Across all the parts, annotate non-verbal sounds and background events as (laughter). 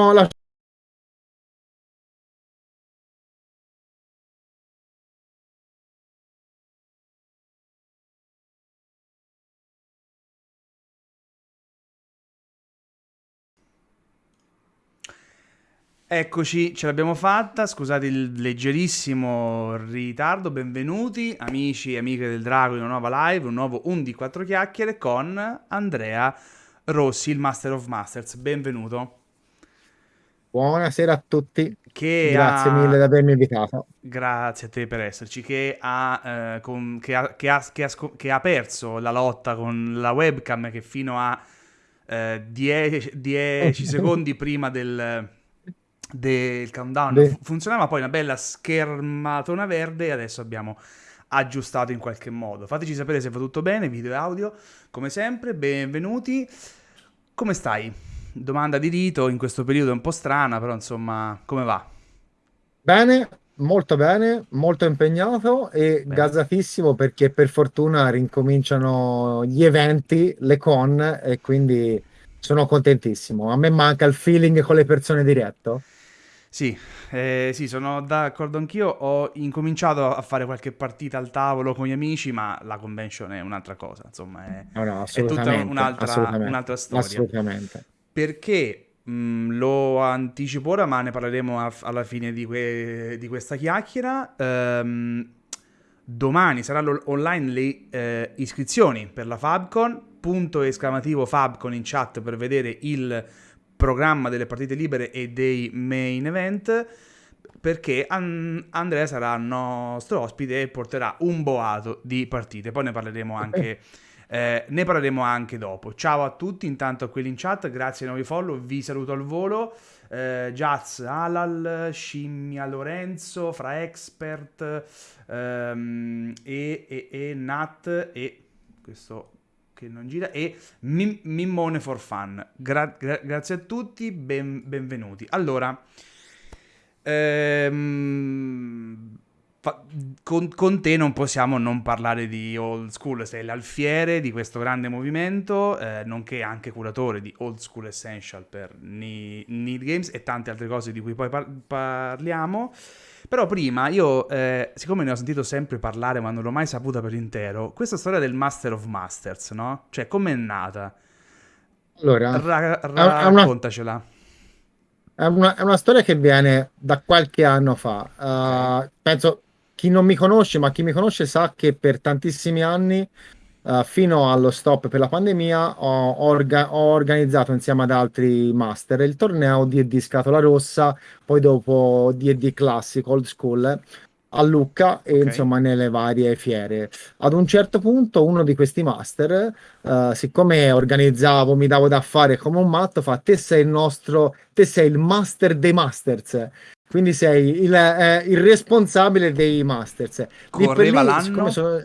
la Eccoci, ce l'abbiamo fatta, scusate il leggerissimo ritardo, benvenuti amici e amiche del Drago in una nuova live, un nuovo 1 di 4 chiacchiere con Andrea Rossi, il Master of Masters, benvenuto. Buonasera a tutti, Che grazie ha... mille di avermi invitato. Grazie a te per esserci, che ha, eh, con- che ha- che ha- che ha perso la lotta con la webcam che fino a 10 (laughs) secondi prima del, del countdown fu- funzionava, poi una bella schermatona verde e adesso abbiamo aggiustato in qualche modo. Fateci sapere se va tutto bene, video e audio, come sempre, benvenuti. Come stai? Domanda di rito, in questo periodo è un po' strana, però insomma, come va? bene, molto bene, molto impegnato e Bene. gasatissimo perché per fortuna rincominciano gli eventi, le con e quindi sono contentissimo. A me manca il feeling con le persone diretto. Sì, eh, sì, sono d'accordo anch'io. Ho incominciato a fare qualche partita al tavolo con gli amici, ma la convention è un'altra cosa, insomma, è, No, no, è tutta un'altra un'altra storia. assolutamente. Perché mh, lo anticipo ora, ma ne parleremo a- alla fine di, que- di questa chiacchiera. Ehm, domani saranno online le eh, iscrizioni per la Fabcon. Punto esclamativo Fabcon in chat per vedere il programma delle partite libere e dei main event. Perché An- Andrea sarà nostro ospite e porterà un boato di partite. Poi ne parleremo anche eh, ne parleremo anche dopo. Ciao a tutti, intanto a quelli in chat, grazie ai nuovi follow, vi saluto al volo. Eh, Jazz, Alal, Scimmia Lorenzo, Fra Expert ehm, e, e, e Nat e questo che non gira e Mim- Mimmone for Fun. Gra- gra- grazie a tutti, ben- benvenuti. Allora, ehm, con, con te non possiamo non parlare di old school, sei l'alfiere di questo grande movimento, eh, nonché anche curatore di Old School Essential per Need Games e tante altre cose di cui poi par- parliamo. Però prima io, eh, siccome ne ho sentito sempre parlare ma non l'ho mai saputa per intero, questa storia del Master of Masters, no? Cioè, com'è nata? Allora, Ra- è è una raccontacela. È una, è una storia che viene da qualche anno fa. Uh, penso chi non mi conosce, ma chi mi conosce sa che per tantissimi anni, uh, fino allo stop per la pandemia, ho, orga- ho organizzato insieme ad altri master il torneo D&D Scatola Rossa, poi dopo D&D Classic Old School a Lucca e ok. insomma nelle varie fiere. Ad un certo punto uno di questi master eh, siccome organizzavo, mi davo da fare come un matto, fa te sei il nostro, te sei il master dei masters, quindi sei il, eh, il responsabile dei masters. Correva lì, l'anno? sono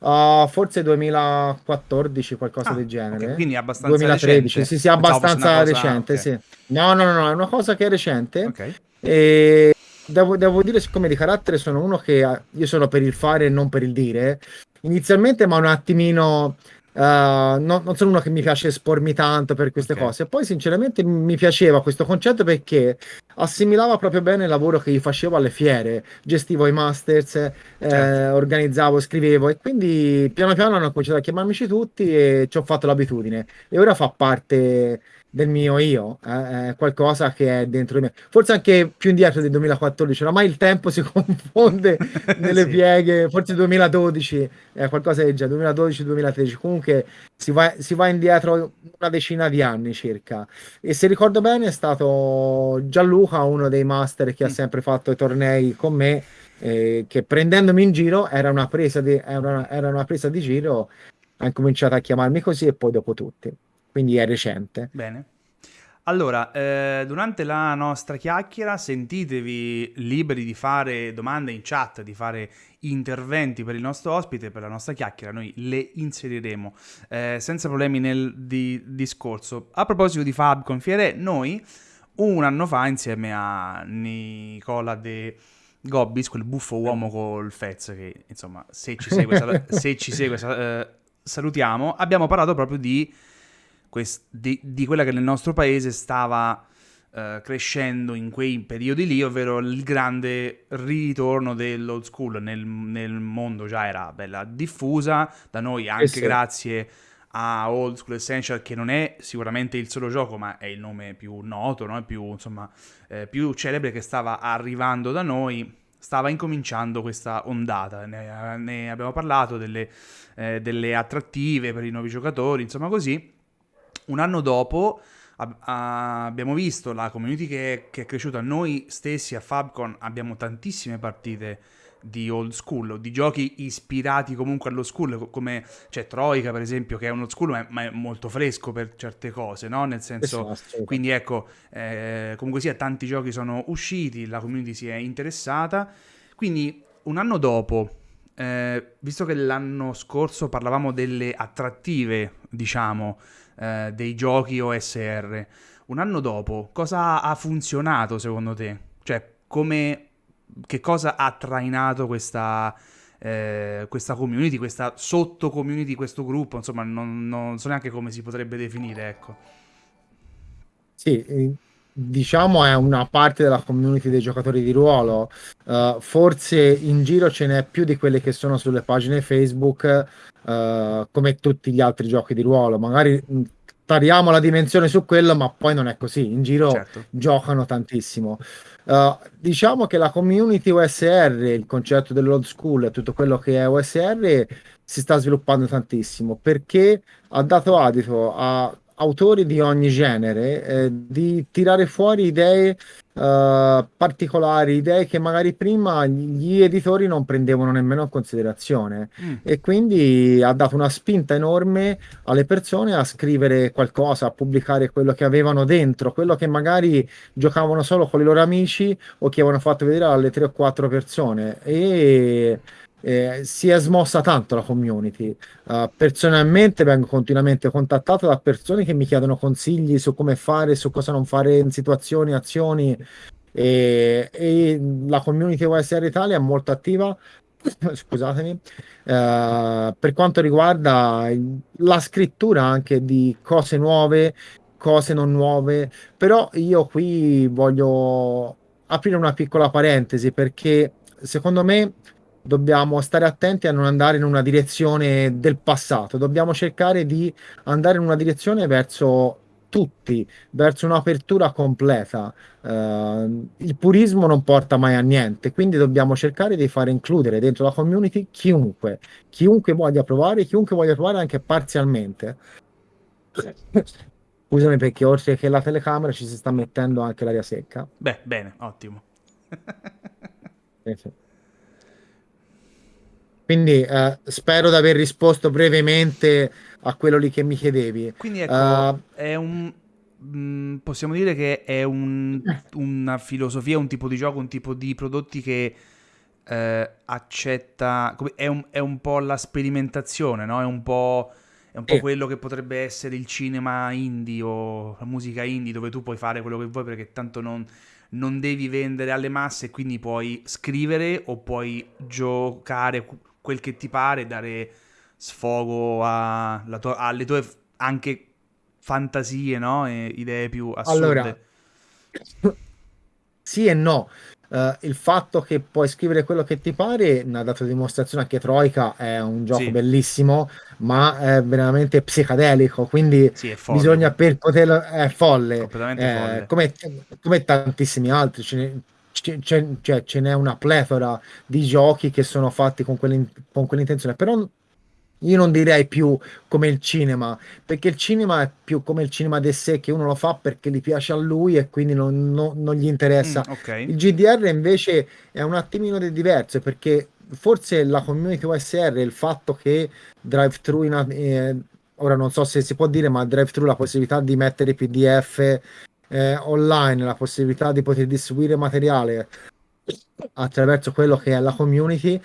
uh, forse 2014, qualcosa del Ah, ok, genere, quindi è abbastanza 2013, recente. sì, sì, abbastanza cosa... recente, Ok, sì. No, no, no, no, è una cosa che è recente ok, e devo, devo dire, siccome di carattere sono uno che ha- io sono per il fare e non per il dire, inizialmente ma un attimino, eh, no- non sono uno che mi piace espormi tanto per queste ok, cose. Poi sinceramente mi piaceva questo concetto perché assimilava proprio bene il lavoro che io facevo alle fiere, gestivo i masters, certo. eh, organizzavo, scrivevo e quindi piano piano hanno cominciato a chiamarmici tutti e ci ho fatto l'abitudine e ora fa parte del mio io, eh, è qualcosa che è dentro di me. Forse anche più indietro del 2014, oramai il tempo si (laughs) confonde nelle (laughs) Sì. pieghe, forse 2012, eh, qualcosa del genere, 2012-2013, comunque si va, si va indietro una decina di anni circa. E se ricordo bene è stato Gianluca, uno dei master che ha Mm. sempre fatto i tornei con me, eh, che prendendomi in giro era una presa di, era una, era una presa di giro, ha incominciato a chiamarmi così e poi dopo tutti. Quindi è recente. Bene. Allora, eh, durante la nostra chiacchiera sentitevi liberi di fare domande in chat, di fare interventi per il nostro ospite, per la nostra chiacchiera, noi le inseriremo eh, senza problemi nel di- discorso. A proposito di Fab Confiere, noi un anno fa insieme a Nicola De Gobbis, quel buffo uomo col Fez che insomma se ci segue, sal- se ci segue sal- eh, salutiamo, abbiamo parlato proprio di, quest- di- di quella che nel nostro paese stava eh, crescendo in quei periodi lì, ovvero il grande ritorno dell'old school nel, nel mondo già era bella diffusa, da noi anche sì. grazie a Old School Essential che non è sicuramente il solo gioco ma è il nome più noto, no? più, insomma, eh, più celebre che stava arrivando da noi stava incominciando questa ondata. Ne, ne abbiamo parlato delle, eh, delle, attrattive per i nuovi giocatori, insomma così. Un anno dopo ab- abbiamo visto la community che, che, è cresciuta. Noi stessi a Fabcon abbiamo tantissime partite di old school di giochi ispirati comunque allo school come c'è Troika per esempio che è uno school ma è, ma è molto fresco per certe cose no? Nel senso quindi ecco eh, comunque sia tanti giochi sono usciti la community si è interessata. Quindi un anno dopo eh, visto che l'anno scorso parlavamo delle attrattive diciamo eh, dei giochi OSR. Un anno dopo, cosa ha funzionato secondo te? Cioè, come, che cosa ha trainato questa, eh, questa community, questa sotto community, questo gruppo? Insomma, non, non so neanche come si potrebbe definire, ecco. Sì, diciamo è una parte della community dei giocatori di ruolo. Uh, forse in giro ce n'è più di quelle che sono sulle pagine Facebook, uh, come tutti gli altri giochi di ruolo. Magari tariamo la dimensione su quello, ma poi non è così. In giro certo. giocano tantissimo. Uh, diciamo che la community OSR, il concetto dell'old school e tutto quello che è OSR si sta sviluppando tantissimo perché ha dato adito a autori di ogni genere eh, di tirare fuori idee uh, particolari, idee che magari prima gli editori non prendevano nemmeno in considerazione mm. e quindi ha dato una spinta enorme alle persone a scrivere qualcosa, a pubblicare quello che avevano dentro, quello che magari giocavano solo con i loro amici o che avevano fatto vedere alle tre o quattro persone e eh, si è smossa tanto la community. Uh, personalmente vengo continuamente contattato da persone che mi chiedono consigli su come fare, su cosa non fare in situazioni, azioni. E, e la community OSR Italia è molto attiva. (coughs) Scusatemi, uh, per quanto riguarda la scrittura anche di cose nuove, cose non nuove, però io qui voglio aprire una piccola parentesi perché secondo me dobbiamo stare attenti a non andare in una direzione del passato, dobbiamo cercare di andare in una direzione verso tutti, verso un'apertura completa. Uh, il purismo non porta mai a niente, quindi dobbiamo cercare di fare includere dentro la community chiunque, chiunque voglia provare, chiunque voglia provare anche parzialmente. Scusami perché oltre che la telecamera ci si sta mettendo anche l'aria secca. Beh, bene, ottimo. Quindi eh, spero di aver risposto brevemente a quello lì che mi chiedevi. Quindi ecco, uh, è un... Mm, possiamo dire che è un, una filosofia, un tipo di gioco, un tipo di prodotti che eh, accetta... È un, è un, po' la sperimentazione, no? È un po'... È un po' eh. quello che potrebbe essere il cinema indie o la musica indie dove tu puoi fare quello che vuoi perché tanto non, non devi vendere alle masse quindi puoi scrivere o puoi giocare quel che ti pare, dare sfogo to- alle tue anche fantasie, no? E idee più assurde. Allora, sì e no. Uh, il fatto che puoi scrivere quello che ti pare ne ha dato dimostrazione anche Troika è un gioco sì. bellissimo ma è veramente psichedelico quindi sì, bisogna per poterlo è folle, eh, folle. Come, come, tantissimi altri ce ne, cioè, ce n'è una pletora di giochi che sono fatti con, con quell'intenzione, però io non direi più come il cinema, perché il cinema è più come il cinema di sé, che uno lo fa perché gli piace a lui e quindi non, non, non gli interessa. Mm, okay. Il GDR invece è un attimino diverso, perché forse la community OSR, il fatto che drive-thru, in, eh, ora non so se si può dire, ma drive-thru la possibilità di mettere PDF eh, online la possibilità di poter distribuire materiale attraverso quello che è la community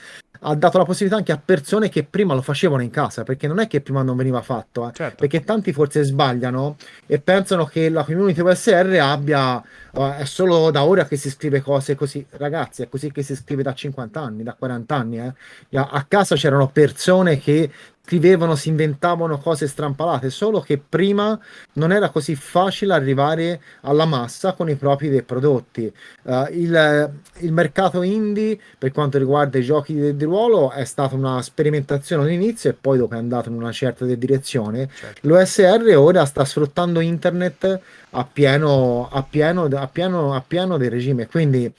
ha dato la possibilità anche a persone che prima lo facevano in casa, perché non è che prima non veniva fatto, eh. certo. perché tanti forse sbagliano e pensano che la community USR abbia, uh, è solo da ora che si scrive cose così, ragazzi, è così che si scrive da 50 anni, da 40 anni, eh. a casa c'erano persone che scrivevano, si inventavano cose strampalate, solo che prima non era così facile arrivare alla massa con i propri dei prodotti. Uh, il, il, mercato indie, per quanto riguarda i giochi di, di, ruolo, è stata una sperimentazione all'inizio e poi dopo è andato in una certa direzione. Certo. L'OSR ora sta sfruttando internet a pieno, a pieno, a pieno, a pieno del regime, quindi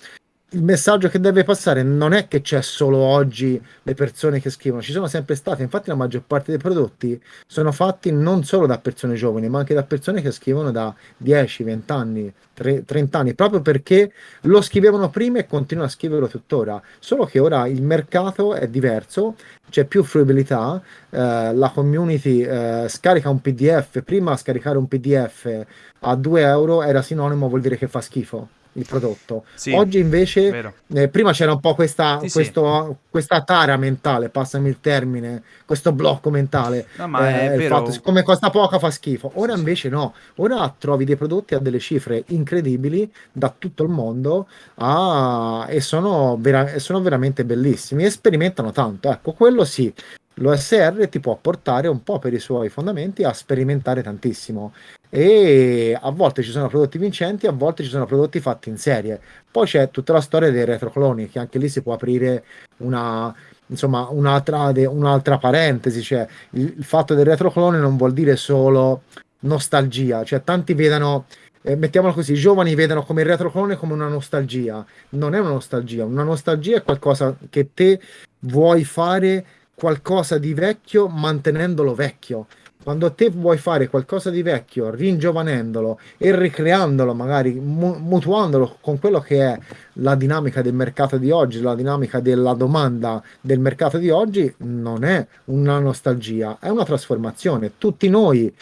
il messaggio che deve passare non è che c'è solo oggi le persone che scrivono, ci sono sempre state, infatti la maggior parte dei prodotti sono fatti non solo da persone giovani, ma anche da persone che scrivono da 10, 20 anni, 30 anni, proprio perché lo scrivevano prima e continuano a scriverlo tuttora, solo che ora il mercato è diverso, c'è più fruibilità, eh, la community eh, scarica un PDF, prima scaricare un PDF a 2 euro era sinonimo, vuol dire che fa schifo il prodotto. Sì, Oggi invece, eh, prima c'era un po' questa, sì, questo, sì. questa tara mentale, passami il termine, questo blocco mentale. No, eh, vero. Fatto, siccome costa poco fa schifo. Ora invece no, ora trovi dei prodotti a delle cifre incredibili da tutto il mondo a... e sono, vera... sono veramente bellissimi e sperimentano tanto. Ecco, quello sì. L'OSR ti può portare un po' per i suoi fondamenti a sperimentare tantissimo. E a volte ci sono prodotti vincenti, a volte ci sono prodotti fatti in serie. Poi c'è tutta la storia dei retrocloni, che anche lì si può aprire una, insomma, un'altra, un'altra parentesi, cioè il, il, fatto del retroclone non vuol dire solo nostalgia, cioè tanti vedono, eh, mettiamolo così, i giovani vedono come il retroclone come una nostalgia, non è una nostalgia, una nostalgia è qualcosa che te vuoi fare qualcosa di vecchio mantenendolo vecchio quando te vuoi fare qualcosa di vecchio, ringiovanendolo e ricreandolo, magari mu- mutuandolo con quello che è la dinamica del mercato di oggi, la dinamica della domanda del mercato di oggi, non è una nostalgia, è una trasformazione. Tutti noi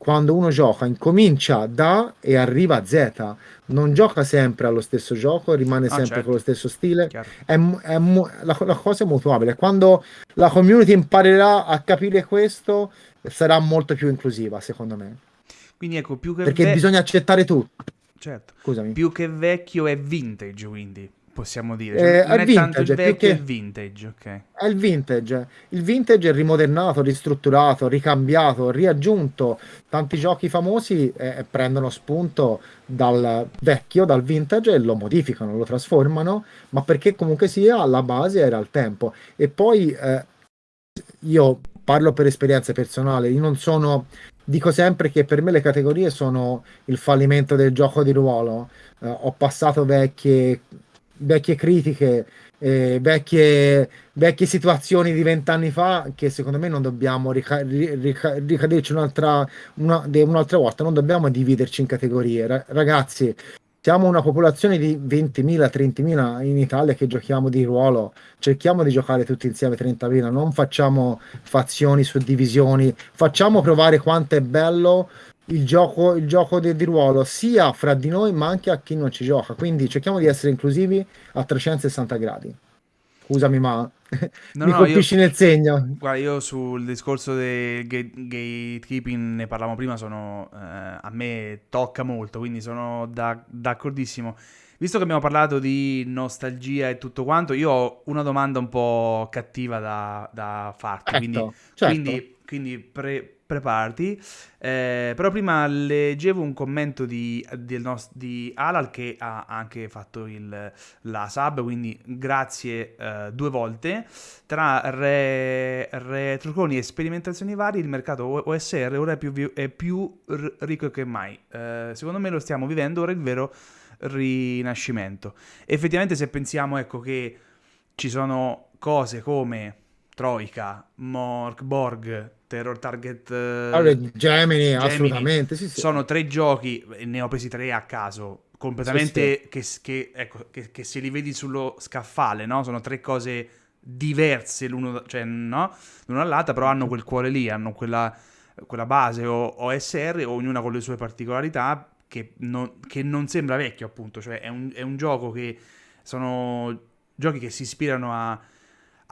quando uno gioca incomincia da e arriva a Z, non gioca sempre allo stesso gioco, rimane ah, sempre certo. con lo stesso stile, è, è, la, la, cosa è mutuabile. Quando la community imparerà a capire questo, sarà molto più inclusiva, secondo me. Quindi ecco, più che Perché ve... bisogna accettare tutto. Certo. Scusami. Più che vecchio è vintage, quindi possiamo dire. Cioè, eh, non è, vintage, tanto il vecchio, è il vintage, ok. È il vintage. Il vintage è rimodernato, ristrutturato, ricambiato, riaggiunto. Tanti giochi famosi eh, prendono spunto dal vecchio, dal vintage e lo modificano, lo trasformano, ma perché comunque sia alla base era il tempo. E poi eh, io parlo per esperienza personale, io non sono dico sempre che per me le categorie sono il fallimento del gioco di ruolo. Uh, ho passato vecchie, vecchie critiche, eh, vecchie, vecchie situazioni di vent'anni fa che secondo me non dobbiamo rica- rica- ricaderci un'altra, una, un'altra volta, non dobbiamo dividerci in categorie. Ra- ragazzi, siamo una popolazione di 20.000, 30.000 in Italia che giochiamo di ruolo, cerchiamo di giocare tutti insieme 30.000, non facciamo fazioni, suddivisioni, facciamo provare quanto è bello il gioco, il gioco di, di, ruolo sia fra di noi ma anche a chi non ci gioca, quindi cerchiamo di essere inclusivi a 360 gradi. Scusami ma (laughs) No, Mi no, colpisci io, nel segno. Guarda, io sul discorso del gatekeeping ne parlavamo prima, sono, eh, a me tocca molto, quindi sono da, d'accordissimo. Visto che abbiamo parlato di nostalgia e tutto quanto, io ho una domanda un po' cattiva da, da farti, certo, quindi, certo. quindi, quindi pre, preparati. Eh, però prima leggevo un commento di, di, di, Alal che ha anche fatto il, la sub, quindi grazie eh, due volte. Tra re, retrocloni e sperimentazioni varie, il mercato OSR ora è più, è più ricco che mai. Eh, secondo me lo stiamo vivendo ora il vero rinascimento. Effettivamente se pensiamo ecco, che ci sono cose come Troika, Mork, Borg, Terror Target uh, allora, Gemini, Gemini, assolutamente sì, sì. sono tre giochi ne ho presi tre a caso completamente sì, che, che, ecco, che, che, se li vedi sullo scaffale no? sono tre cose diverse l'uno, cioè, no? l'una dall'altra però hanno quel cuore lì hanno quella, quella base o OSR ognuna con le sue particolarità che non, che non sembra vecchio appunto cioè è un, è un gioco che sono giochi che si ispirano a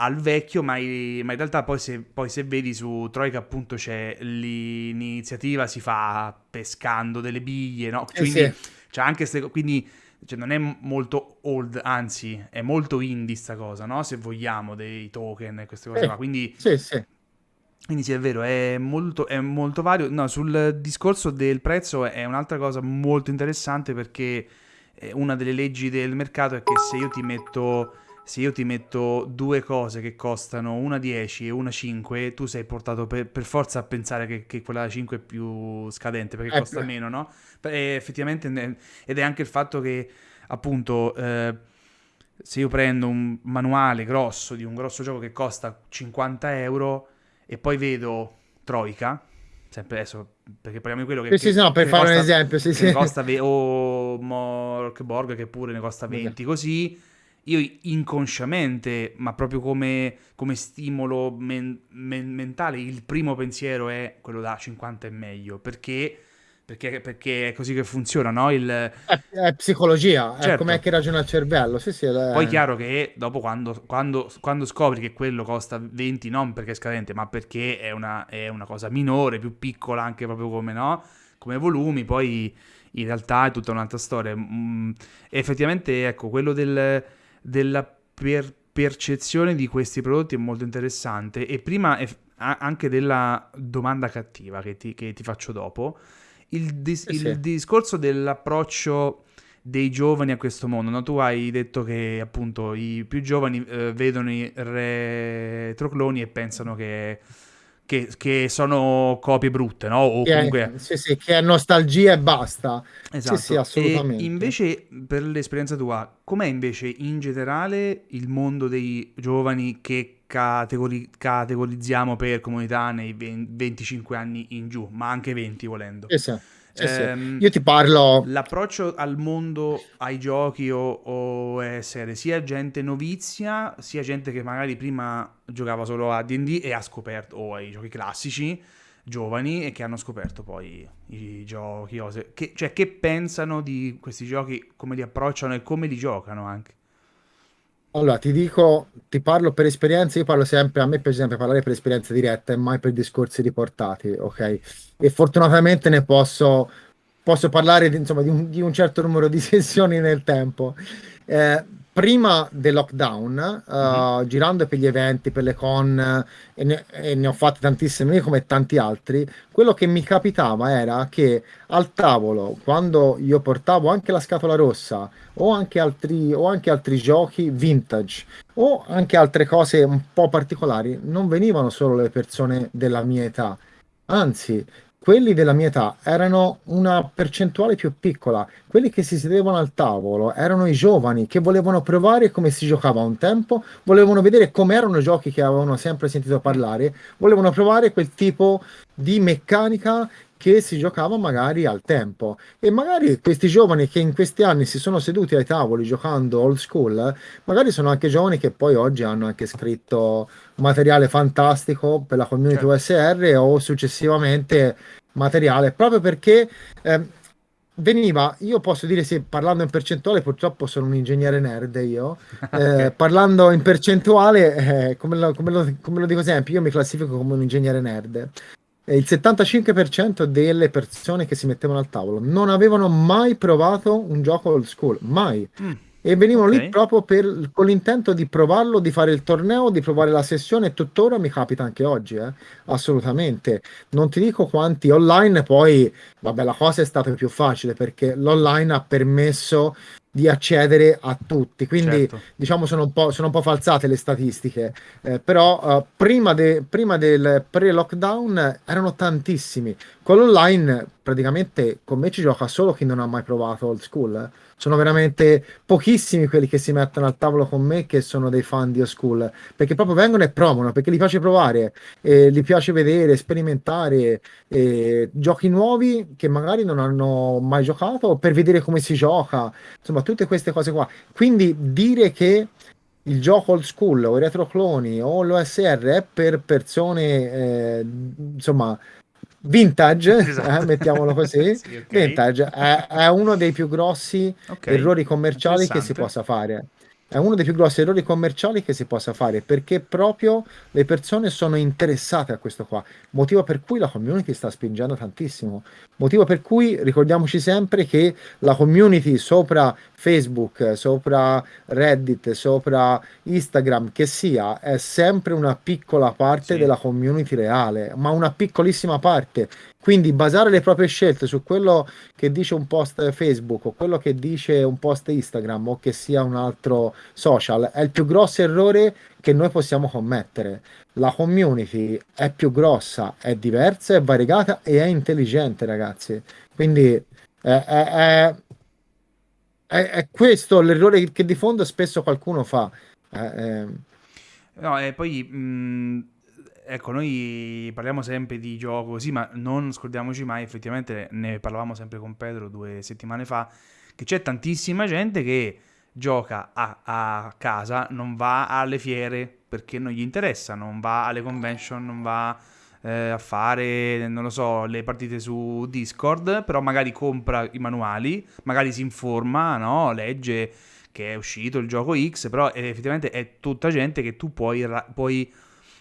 al vecchio, ma, in realtà poi se, poi se, vedi su Troika appunto c'è l'iniziativa, si fa pescando delle biglie, no? Quindi, eh sì. c'è anche ste, quindi cioè, non è molto old, anzi è molto indie sta cosa, no? Se vogliamo, dei token e queste cose eh, qua. Quindi sì, sì. Quindi sì, è vero, è molto, è molto vario. No, sul discorso del prezzo è un'altra cosa molto interessante perché eh, una delle leggi del mercato è che se io ti metto, se io ti metto due cose che costano una 10 e una 5, tu sei portato per, per forza a pensare che, che quella 5 è più scadente perché Eh, costa meno, no? E effettivamente, ed è anche il fatto che appunto... eh, se io prendo un manuale grosso di un grosso gioco che costa 50 euro e poi vedo Troika, sempre adesso, perché parliamo di quello che, Sì, che- sì, no, per fare un costa, esempio, sì, sì. costa ve- o Morkborg che pure ne costa 20, così io inconsciamente, ma proprio come, come stimolo men- men- mentale, il primo pensiero è quello da 50 è meglio, perché, perché, perché è così che funziona, no? Il, È, è psicologia, è com'è certo. che ragiona il cervello. Sì, sì, Poi è è- chiaro che dopo quando, quando- quando scopri che quello costa 20 non perché è scadente, ma perché è una, è una cosa minore, più piccola anche proprio come, no? come volumi, poi in realtà è tutta un'altra storia. Mm, effettivamente, ecco, quello del- della per- percezione di questi prodotti è molto interessante e prima anche della domanda cattiva che ti, che ti faccio dopo. Il, dis- sì, sì. il discorso dell'approccio dei giovani a questo mondo. no? Tu hai detto che appunto i più giovani eh, vedono i retrocloni e pensano che, che- che sono copie brutte, no? O Che comunque... è, sì, sì, che è nostalgia e basta. Sì, sì, Esatto. E assolutamente. invece, per l'esperienza tua, com'è invece in generale il mondo dei giovani che categori- categorizziamo per comunità nei 20 25 anni in giù, ma anche 20 volendo? Sì, sì, sì, sì. Ehm, Io ti parlo, L'approccio al mondo, ai giochi o, o essere sia gente novizia, sia gente che magari prima giocava solo a D&D e ha scoperto, o ai giochi classici, giovani, e che hanno scoperto poi i giochi, cose. Che, cioè, che pensano di questi giochi, come li approcciano e come li giocano anche. Allora ti dico, ti parlo per esperienze, io parlo sempre, a me piace sempre parlare per esperienze dirette e mai per discorsi riportati, ok? E fortunatamente ne posso, posso parlare insomma, di un, di un certo numero di (laughs) sessioni nel tempo. Eh, prima del lockdown, Mhm. eh, girando per gli eventi, per le con, e ne, e ne ho fatte tantissime, come tanti altri, quello che mi capitava era che al tavolo, quando io portavo anche la scatola rossa o anche altri, o anche altri giochi vintage o anche altre cose un po' particolari, non venivano solo le persone della mia età, anzi, quelli della mia età erano una percentuale più piccola. Quelli che si sedevano al tavolo erano i giovani che volevano provare come si giocava un tempo, volevano vedere come erano i giochi che avevano sempre sentito parlare, volevano provare quel tipo di meccanica che si giocava magari al tempo. E magari questi giovani che in questi anni si sono seduti ai tavoli giocando old school, magari sono anche giovani che poi oggi hanno anche scritto materiale fantastico per la community Certo. OSR o successivamente materiale, proprio perché ehm, veniva, io posso dire sì, parlando in percentuale, purtroppo sono un ingegnere nerd io, (laughs) eh, parlando in percentuale, eh, come lo, come lo- come lo dico sempre, io mi classifico come un ingegnere nerd. Il 75% delle persone che si mettevano al tavolo non avevano mai provato un gioco old school, mai. Mm, E venivano lì ok. proprio per- con l'intento di provarlo, di fare il torneo, di provare la sessione. E tuttora mi capita anche oggi, eh, assolutamente. Non ti dico quanti online, poi, vabbè, la cosa è stata più facile perché l'online ha permesso di accedere a tutti. Quindi, Certo. diciamo, sono un po', sono un po' falsate le statistiche. Eh, però, eh, prima, de- prima del pre-lockdown erano tantissimi. Con l'online, praticamente, con me ci gioca solo chi non ha mai provato old school. eh. Sono veramente pochissimi quelli che si mettono al tavolo con me che sono dei fan di old school, perché proprio vengono e provano, perché gli piace provare, e gli piace vedere, sperimentare eh, giochi nuovi che magari non hanno mai giocato, per vedere come si gioca, insomma, tutte queste cose qua. Quindi dire che il gioco old school o i retrocloni o l'OSR è per persone, eh, insomma, vintage, eh, Esatto. (laughs) mettiamolo così. (laughs) Sì, ok. Vintage è, è uno dei più grossi Ok. errori commerciali che si possa fare. È uno dei più grossi errori commerciali che si possa fare perché proprio le persone sono interessate a questo qua, motivo per cui la community sta spingendo tantissimo. Motivo per cui ricordiamoci sempre che la community sopra Facebook, sopra Reddit, sopra Instagram, che sia, è sempre una piccola parte Sì. della community reale, ma una piccolissima parte. Quindi basare le proprie scelte su quello che dice un post Facebook o quello che dice un post Instagram o che sia un altro social è il più grosso errore che noi possiamo commettere. La community è più grossa, è diversa, è variegata e è intelligente, ragazzi. Quindi è, è- è- è- questo l'errore che di fondo spesso qualcuno fa. Eh, eh, No, e poi, mh, ecco, noi parliamo sempre di gioco così, ma non scordiamoci mai, effettivamente ne parlavamo sempre con Pedro due settimane fa, che c'è tantissima gente che gioca a, a casa, non va alle fiere perché non gli interessa, non va alle convention, non va eh, a fare, non lo so, le partite su Discord, però magari compra i manuali, magari si informa, no? Legge che è uscito il gioco X, però effettivamente è tutta gente che tu puoi, puoi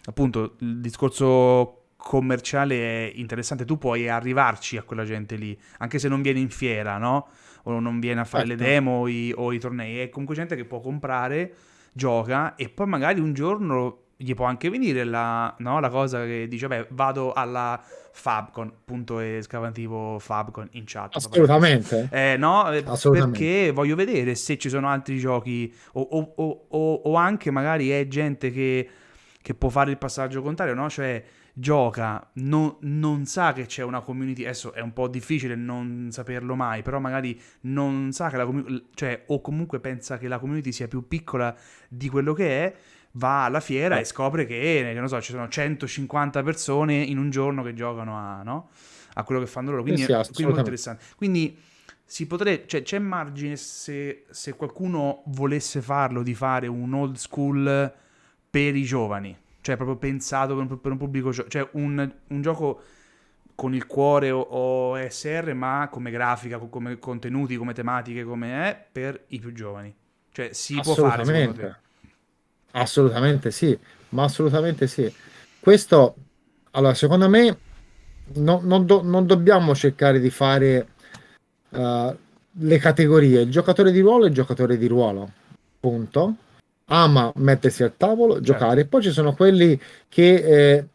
appunto, il discorso commerciale è interessante, tu puoi arrivarci a quella gente lì, anche se non viene in fiera, no? O non viene a fare le certo. demo o i, o i tornei, è comunque gente che può comprare, gioca e poi magari un giorno gli può anche venire la, no? la cosa che dice, beh, vado alla Fabcon, punto esclamativo Fabcon in chat. Assolutamente, Eh, no, eh, assolutamente. perché voglio vedere se ci sono altri giochi o- o- o- o anche magari è gente che, che può fare il passaggio contrario, no? Cioè gioca, no- non sa che c'è una community, adesso è un po' difficile non saperlo mai, però magari non sa che la community, cioè o comunque pensa che la community sia più piccola di quello che è, va alla fiera e Eh, scopre che, che non so, ci sono 150 persone in un giorno che giocano a, no? a quello che fanno loro, Sì, quindi è, sì, quindi è molto interessante. Quindi si potrebbe, cioè, c'è margine se, se qualcuno volesse farlo di fare un old school per i giovani, cioè proprio pensato per un, per un pubblico, gio- cioè un, un gioco con il cuore o, o SR, ma come grafica, co- come contenuti, come tematiche, come è, per i più giovani. Cioè si può fare secondo te? Assolutamente. Sì, ma assolutamente sì. Questo, allora, secondo me, no- non, do- non dobbiamo cercare di fare eh, le categorie. Il giocatore di ruolo è il giocatore di ruolo, punto. Ama mettersi al tavolo, Certo, giocare. Poi ci sono quelli che, eh,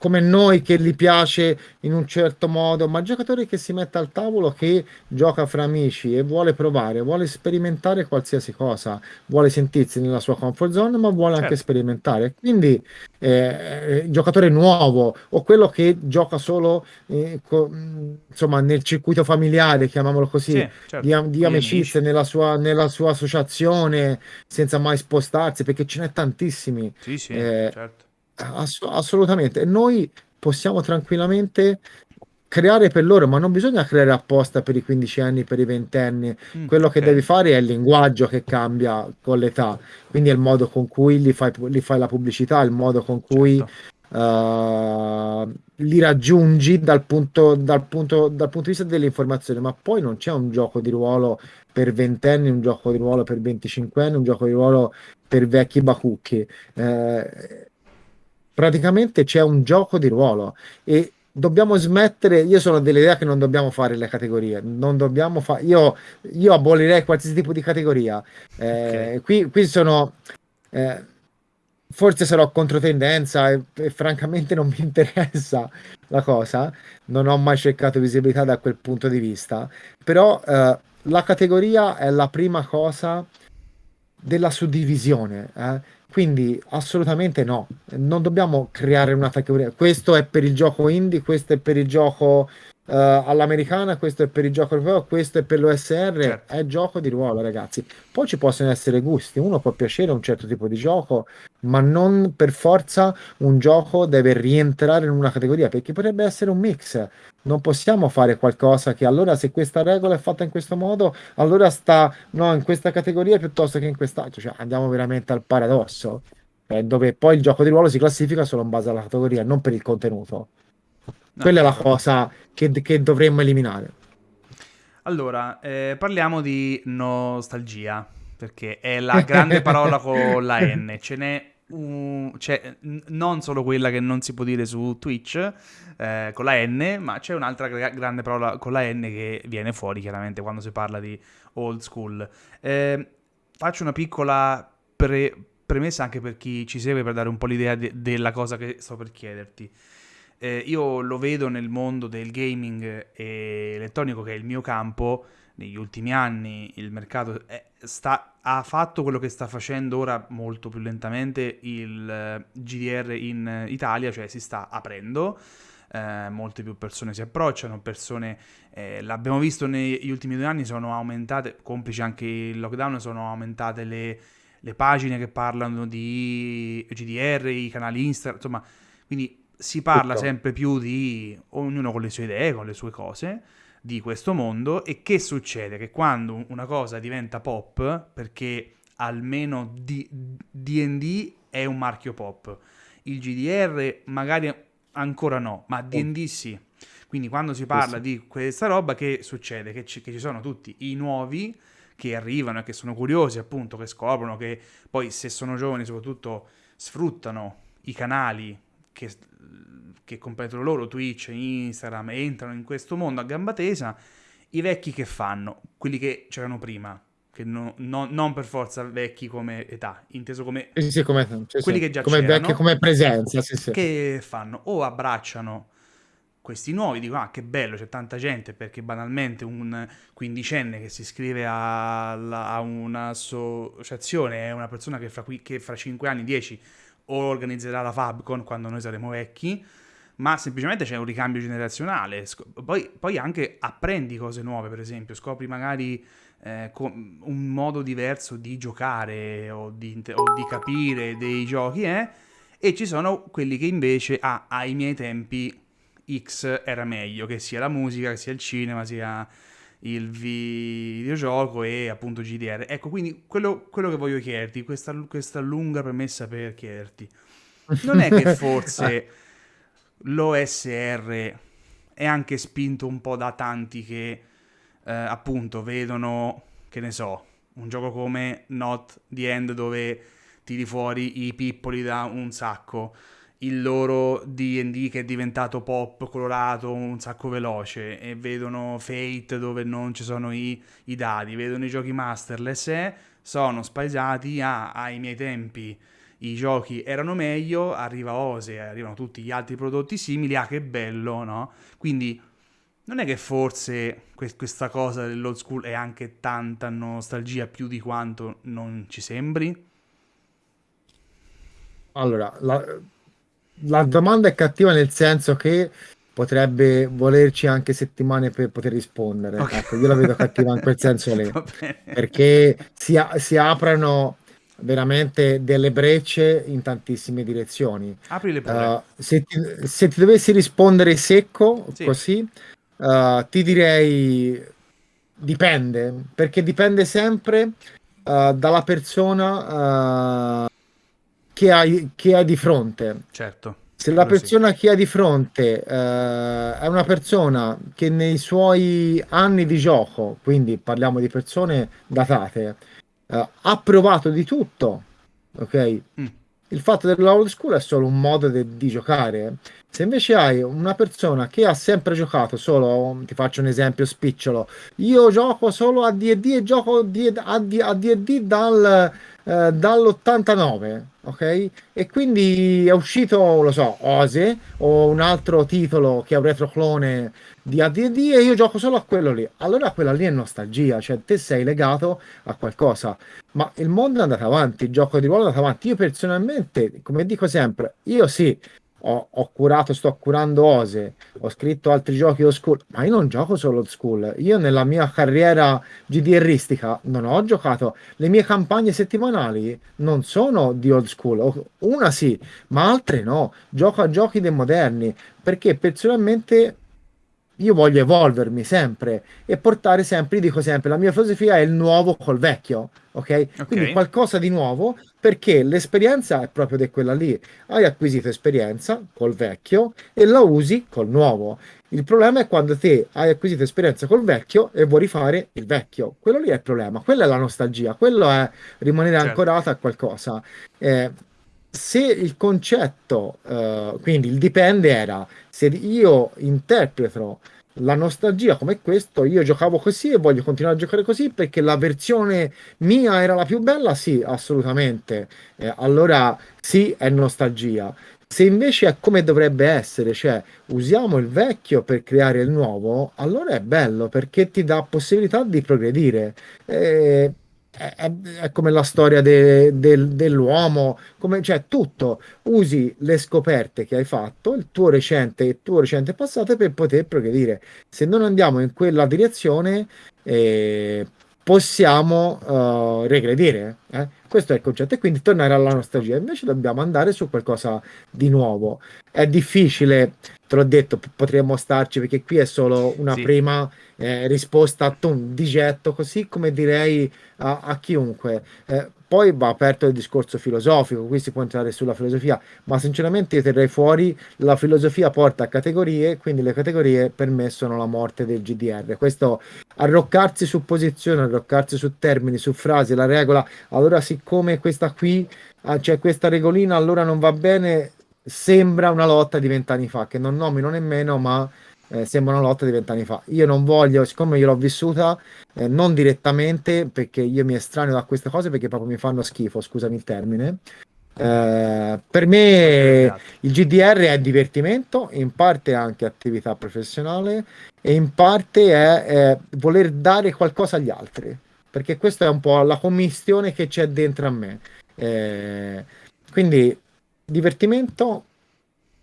come noi, che gli piace in un certo modo, ma giocatore che si mette al tavolo, che gioca fra amici e vuole provare, vuole sperimentare qualsiasi cosa, vuole sentirsi nella sua comfort zone, ma vuole anche certo. sperimentare. Quindi, eh, il giocatore nuovo o quello che gioca solo, eh, co- insomma, nel circuito familiare, chiamiamolo così, Sì, di, certo, di gli amicizie amici. nella sua, nella sua associazione, senza mai spostarsi, perché ce n'è tantissimi. Sì, sì, Eh, certo. Ass- assolutamente. E noi possiamo tranquillamente creare per loro, ma non bisogna creare apposta per i 15 anni, per i 20 anni. Mm, Quello che devi fare è il linguaggio che cambia con l'età, quindi è il modo con cui gli fai, gli fai la pubblicità, il modo con cui certo. eh, li raggiungi dal punto, dal punto, dal punto di vista dell'informazione, ma poi non c'è un gioco di ruolo per ventenni, un gioco di ruolo per 25 anni, un gioco di ruolo per vecchi bacucchi. Eh, praticamente c'è un gioco di ruolo e dobbiamo smettere. Io sono dell'idea che non dobbiamo fare le categorie, non dobbiamo fare. Io, io abolirei qualsiasi tipo di categoria. Eh, qui, qui sono. eh, forse sarò controtendenza e, e francamente non mi interessa la cosa. Non ho mai cercato visibilità da quel punto di vista. Però eh, la categoria è la prima cosa della suddivisione. Quindi assolutamente no, non dobbiamo creare una categoria. Questo è per il gioco indie, questo è per il gioco eh, all'americana, questo è per il gioco europeo, questo è per l'OSR. Certo. È gioco di ruolo, ragazzi. Poi ci possono essere gusti, uno può piacere un certo tipo di gioco, ma non per forza un gioco deve rientrare in una categoria, perché potrebbe essere un mix. Non possiamo fare qualcosa che allora se questa regola è fatta in questo modo, allora sta no, in questa categoria piuttosto che in quest'altra. Cioè, andiamo veramente al paradosso, eh, dove poi il gioco di ruolo si classifica solo in base alla categoria, non per il contenuto. No, Quella è la chiaro. cosa che, che dovremmo eliminare. Allora, eh, parliamo di nostalgia, perché è la (laughs) grande parola con la N. Ce n'è n- non solo quella che non si può dire su Twitch eh, con la N, ma c'è un'altra gra- grande parola con la N che viene fuori chiaramente quando si parla di old school. Eh, faccio una piccola pre- premessa anche per chi ci segue per dare un po' l'idea de- della cosa che sto per chiederti. Eh, io lo vedo nel mondo del gaming elettronico, che è il mio campo. Negli ultimi anni il mercato è- sta- ha fatto quello che sta facendo ora molto più lentamente il eh, GDR in Italia, cioè si sta aprendo. eh, molte più persone si approcciano, persone, eh, l'abbiamo visto negli ultimi due anni, sono aumentate, complice anche il lockdown, sono aumentate le, le pagine che parlano di GDR, i canali Instagram, insomma, quindi si parla sempre più di ognuno con le sue idee, con le sue cose, di questo mondo e che succede? Che quando una cosa diventa pop, perché almeno D&D è un marchio pop, il GDR magari ancora no, ma D&D sì. Quindi quando si parla di questa roba, che succede? Che ci, che ci sono tutti i nuovi che arrivano e che sono curiosi, appunto, che scoprono, che poi se sono giovani soprattutto sfruttano i canali che, che competono loro, Twitch, Instagram, entrano in questo mondo a gamba tesa, i vecchi che fanno? Quelli che c'erano prima, che no- no- non per forza vecchi come età, inteso come Sì, sì, come, sì, quelli che già come c'erano, come presenza, che fanno? O abbracciano questi nuovi, dicono ah che bello, c'è tanta gente, perché banalmente un quindicenne che si iscrive alla- a, un'associazione è una persona che fra, qui- che fra 5 anni, 10 o organizzerà la Fabcon quando noi saremo vecchi, ma semplicemente c'è un ricambio generazionale. Poi, poi anche apprendi cose nuove, per esempio, scopri magari eh, un modo diverso di giocare o di, o di capire dei giochi, eh? E ci sono quelli che invece, ah, ai miei tempi X era meglio, che sia la musica, che sia il cinema, sia il videogioco e appunto GDR. Ecco, quindi quello, quello che voglio chiederti, questa, questa lunga premessa per chiederti, non è che forse (laughs) l'OSR è anche spinto un po' da tanti che eh, appunto vedono, che ne so, un gioco come Not the End dove tiri fuori i pippoli da un sacco, il loro D&D che è diventato pop colorato, un sacco veloce, e vedono Fate dove non ci sono i, i dadi, vedono i giochi masterless e sono spaesati a, ai miei tempi i giochi erano meglio, arriva Ose, arrivano tutti gli altri prodotti simili, ah che bello, no? Quindi non è che forse que- questa cosa dell'old school è anche tanta nostalgia più di quanto non ci sembri? Allora, la, la domanda è cattiva nel senso che potrebbe volerci anche settimane per poter rispondere. Ok. Ecco, io la vedo cattiva in quel (laughs) senso lì, perché si, a- si aprono veramente delle brecce in tantissime direzioni. Aprile pure. Uh, se ti, se ti dovessi rispondere secco, Sì. così, uh, ti direi dipende, perché dipende sempre uh, dalla persona che hai, che hai di fronte. certo. Se la quello sì. persona che hai di fronte uh, è una persona che nei suoi anni di gioco, quindi parliamo di persone datate, uh, ha provato di tutto, ok? Mm. Il fatto della old school è solo un modo de- di giocare. Se invece hai una persona che ha sempre giocato solo, ti faccio un esempio spicciolo, io gioco solo a D&D e gioco di- a D- a D&D dal, eh, dall'89, ok? E quindi è uscito, lo so, Ose o un altro titolo che è un retroclone di AD&D e io gioco solo a quello lì. Allora quella lì è nostalgia, cioè te sei legato a qualcosa. Ma il mondo è andato avanti, il gioco di ruolo è andato avanti. Io personalmente, come dico sempre, io sì, ho, ho curato, sto curando Ose, ho scritto altri giochi old school, ma io non gioco solo old school. Io nella mia carriera GDRistica non ho giocato. Le mie campagne settimanali non sono di old school. Una sì, ma altre no. Gioco a giochi dei moderni, perché personalmente io voglio evolvermi sempre e portare sempre, io dico sempre, la mia filosofia è il nuovo col vecchio, ok? Quindi qualcosa di nuovo, perché l'esperienza è proprio di quella lì. Hai acquisito esperienza col vecchio e la usi col nuovo. Il problema è quando te hai acquisito esperienza col vecchio e vuoi rifare il vecchio. Quello lì è il problema, quella è la nostalgia, quello è rimanere Certo. ancorato a qualcosa. Eh, se il concetto, eh, quindi il dipende era se io interpreto la nostalgia come questo, io giocavo così e voglio continuare a giocare così perché la versione mia era la più bella, sì, assolutamente. Eh, allora sì, è nostalgia. Se invece è come dovrebbe essere, cioè usiamo il vecchio per creare il nuovo, allora è bello perché ti dà possibilità di progredire. Eh, è, è- come la storia de- del- dell'uomo, come, cioè tutto. Usi le scoperte che hai fatto, il tuo recente, il tuo recente passato per poter progredire. Se non andiamo in quella direzione, eh, possiamo eh, regredire. eh. Questo è il concetto, e quindi tornare alla nostalgia. Invece dobbiamo andare su qualcosa di nuovo. È difficile, te l'ho detto, p- potremmo starci perché qui è solo una Sì, prima eh, risposta a tum, di getto, così come direi a, a chiunque. Eh, poi va aperto il discorso filosofico, qui si può entrare sulla filosofia, ma sinceramente io terrei fuori la filosofia porta a categorie, quindi le categorie per me sono la morte del GDR. Questo arroccarsi su posizioni, arroccarsi su termini, su frasi, la regola, allora siccome questa qui ah, c'è questa regolina, allora non va bene, sembra una lotta di vent'anni fa, che non nomino nemmeno, ma eh, sembra una lotta di vent'anni fa. Io non voglio, siccome io l'ho vissuta, eh, non direttamente, perché io mi estraneo da queste cose perché proprio mi fanno schifo, scusami il termine. Eh, per me il GDR è divertimento, in parte anche attività professionale e in parte è, è voler dare qualcosa agli altri, perché questa è un po' la commistione che c'è dentro a me. Eh, quindi divertimento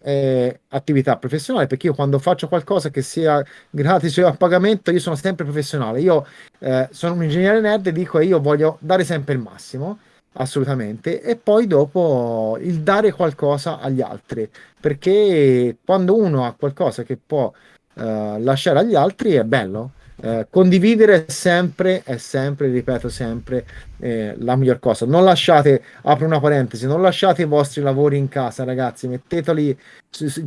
e attività professionale, perché io quando faccio qualcosa che sia gratis o a pagamento, io sono sempre professionale. Io eh, sono un ingegnere nerd e dico io voglio dare sempre il massimo, assolutamente, e poi dopo il dare qualcosa agli altri, perché quando uno ha qualcosa che può eh, lasciare agli altri è bello. Eh, condividere è sempre, è sempre, ripeto sempre, eh, la miglior cosa. Non lasciate, apro una parentesi, non lasciate i vostri lavori in casa, ragazzi, metteteli,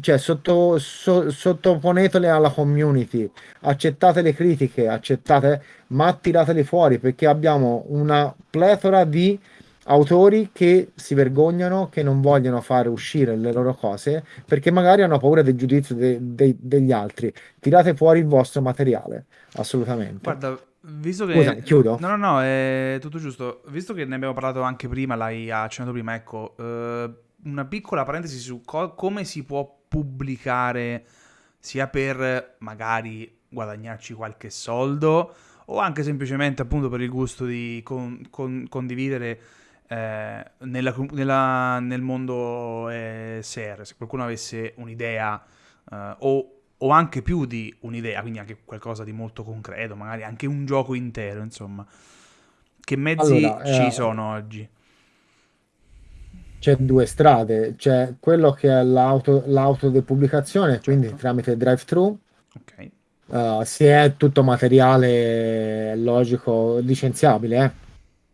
cioè sotto, so- sottoponeteli alla community, accettate le critiche, accettate, ma tirateli fuori perché abbiamo una pletora di autori che si vergognano, che non vogliono fare uscire le loro cose perché magari hanno paura del giudizio de- de- degli altri. Tirate fuori il vostro materiale, assolutamente. Guarda, visto che... chiudo. No, no, no, è tutto giusto. Visto che ne abbiamo parlato anche prima, l'hai accennato prima, ecco, eh, una piccola parentesi su co- come si può pubblicare sia per magari guadagnarci qualche soldo o anche semplicemente appunto per il gusto di con- con- condividere eh, nella nella- nel mondo eh, SER. Se qualcuno avesse un'idea eh, o o anche più di un'idea, quindi anche qualcosa di molto concreto, magari anche un gioco intero, insomma. Che mezzi Allora, ci eh, sono oggi? c'è due strade, c'è quello che è l'auto, l'autodepubblicazione, quindi Certo. tramite drive-thru, Ok. eh, se è tutto materiale logico licenziabile, eh,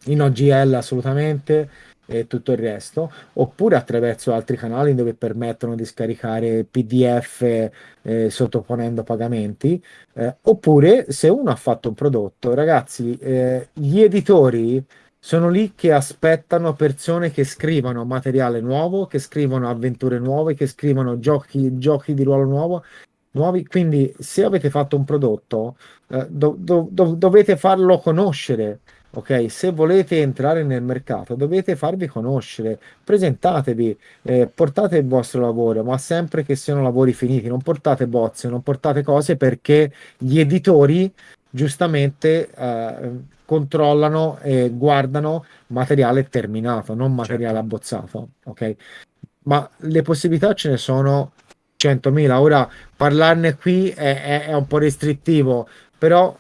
in OGL assolutamente e tutto il resto, oppure attraverso altri canali dove permettono di scaricare PDF eh, sottoponendo pagamenti, eh, oppure se uno ha fatto un prodotto, ragazzi, eh, gli editori sono lì che aspettano persone che scrivano materiale nuovo, che scrivono avventure nuove, che scrivono giochi, giochi di ruolo nuovo, nuovi. Quindi, se avete fatto un prodotto, eh, do- do- do- dovete farlo conoscere. Ok, se volete entrare nel mercato, dovete farvi conoscere, presentatevi, eh, portate il vostro lavoro, ma sempre che siano lavori finiti, non portate bozze, non portate cose perché gli editori giustamente eh, controllano e guardano materiale terminato, non materiale Certo. abbozzato, ok? Ma le possibilità ce ne sono 100.000. Ora parlarne qui è, è- è un po' restrittivo, però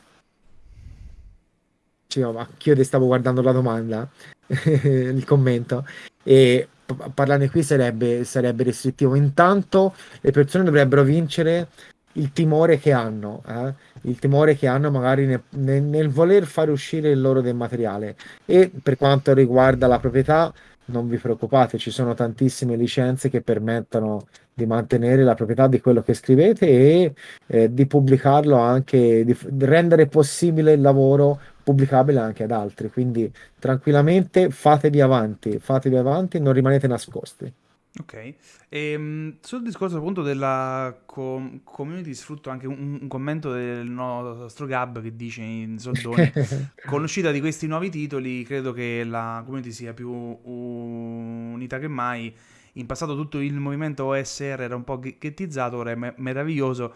no, ma anch'io ti stavo guardando la domanda, (laughs) il commento, e parlarne qui sarebbe, sarebbe restrittivo. Intanto le persone dovrebbero vincere il timore che hanno, eh? Il timore che hanno magari nel, nel- nel voler fare uscire il loro del materiale. E per quanto riguarda la proprietà, non vi preoccupate, ci sono tantissime licenze che permettono di mantenere la proprietà di quello che scrivete e eh, di pubblicarlo anche, di di rendere possibile il lavoro pubblicabile anche ad altri. Quindi tranquillamente fatevi avanti, fatevi avanti, non rimanete nascosti. Ok, e, sul discorso appunto della com- community sfrutto anche un, un, commento del nostro Gab che dice in soldoni (laughs) con l'uscita di questi nuovi titoli credo che la community sia più unita che mai in passato tutto il movimento OSR era un po' ghettizzato ora è me- meraviglioso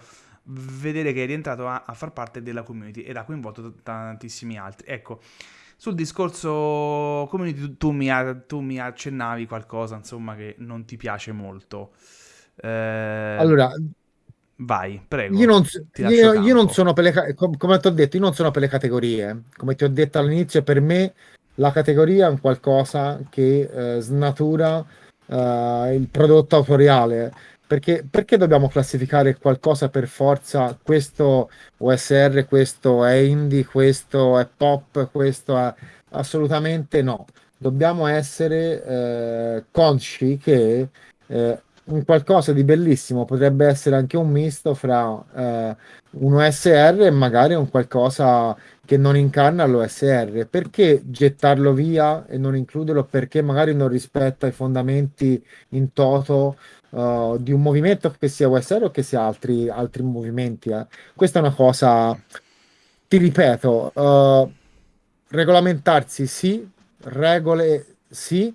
vedere che è rientrato a, a far parte della community ed ha coinvolto tantissimi altri ecco sul discorso community tu mi, tu mi accennavi qualcosa, insomma, che non ti piace molto. Eh, allora, vai, prego. Io non, io, io non sono per le, come ti ho detto, io non sono per le categorie. Come ti ho detto all'inizio, per me la categoria è un qualcosa che eh, snatura eh, il prodotto autoriale. Perché, perché, dobbiamo classificare qualcosa per forza? Questo OSR, questo è indie, questo è pop, questo è... Assolutamente no. Dobbiamo essere eh, consci che eh, un qualcosa di bellissimo potrebbe essere anche un misto fra eh, un OSR e magari un qualcosa che non incarna l'OSR. Perché gettarlo via e non includerlo? Perché magari non rispetta i fondamenti in toto uh, di un movimento che sia OSR o che sia altri, altri movimenti. Eh. Questa è una cosa, ti ripeto, uh, regolamentarsi sì, regole sì,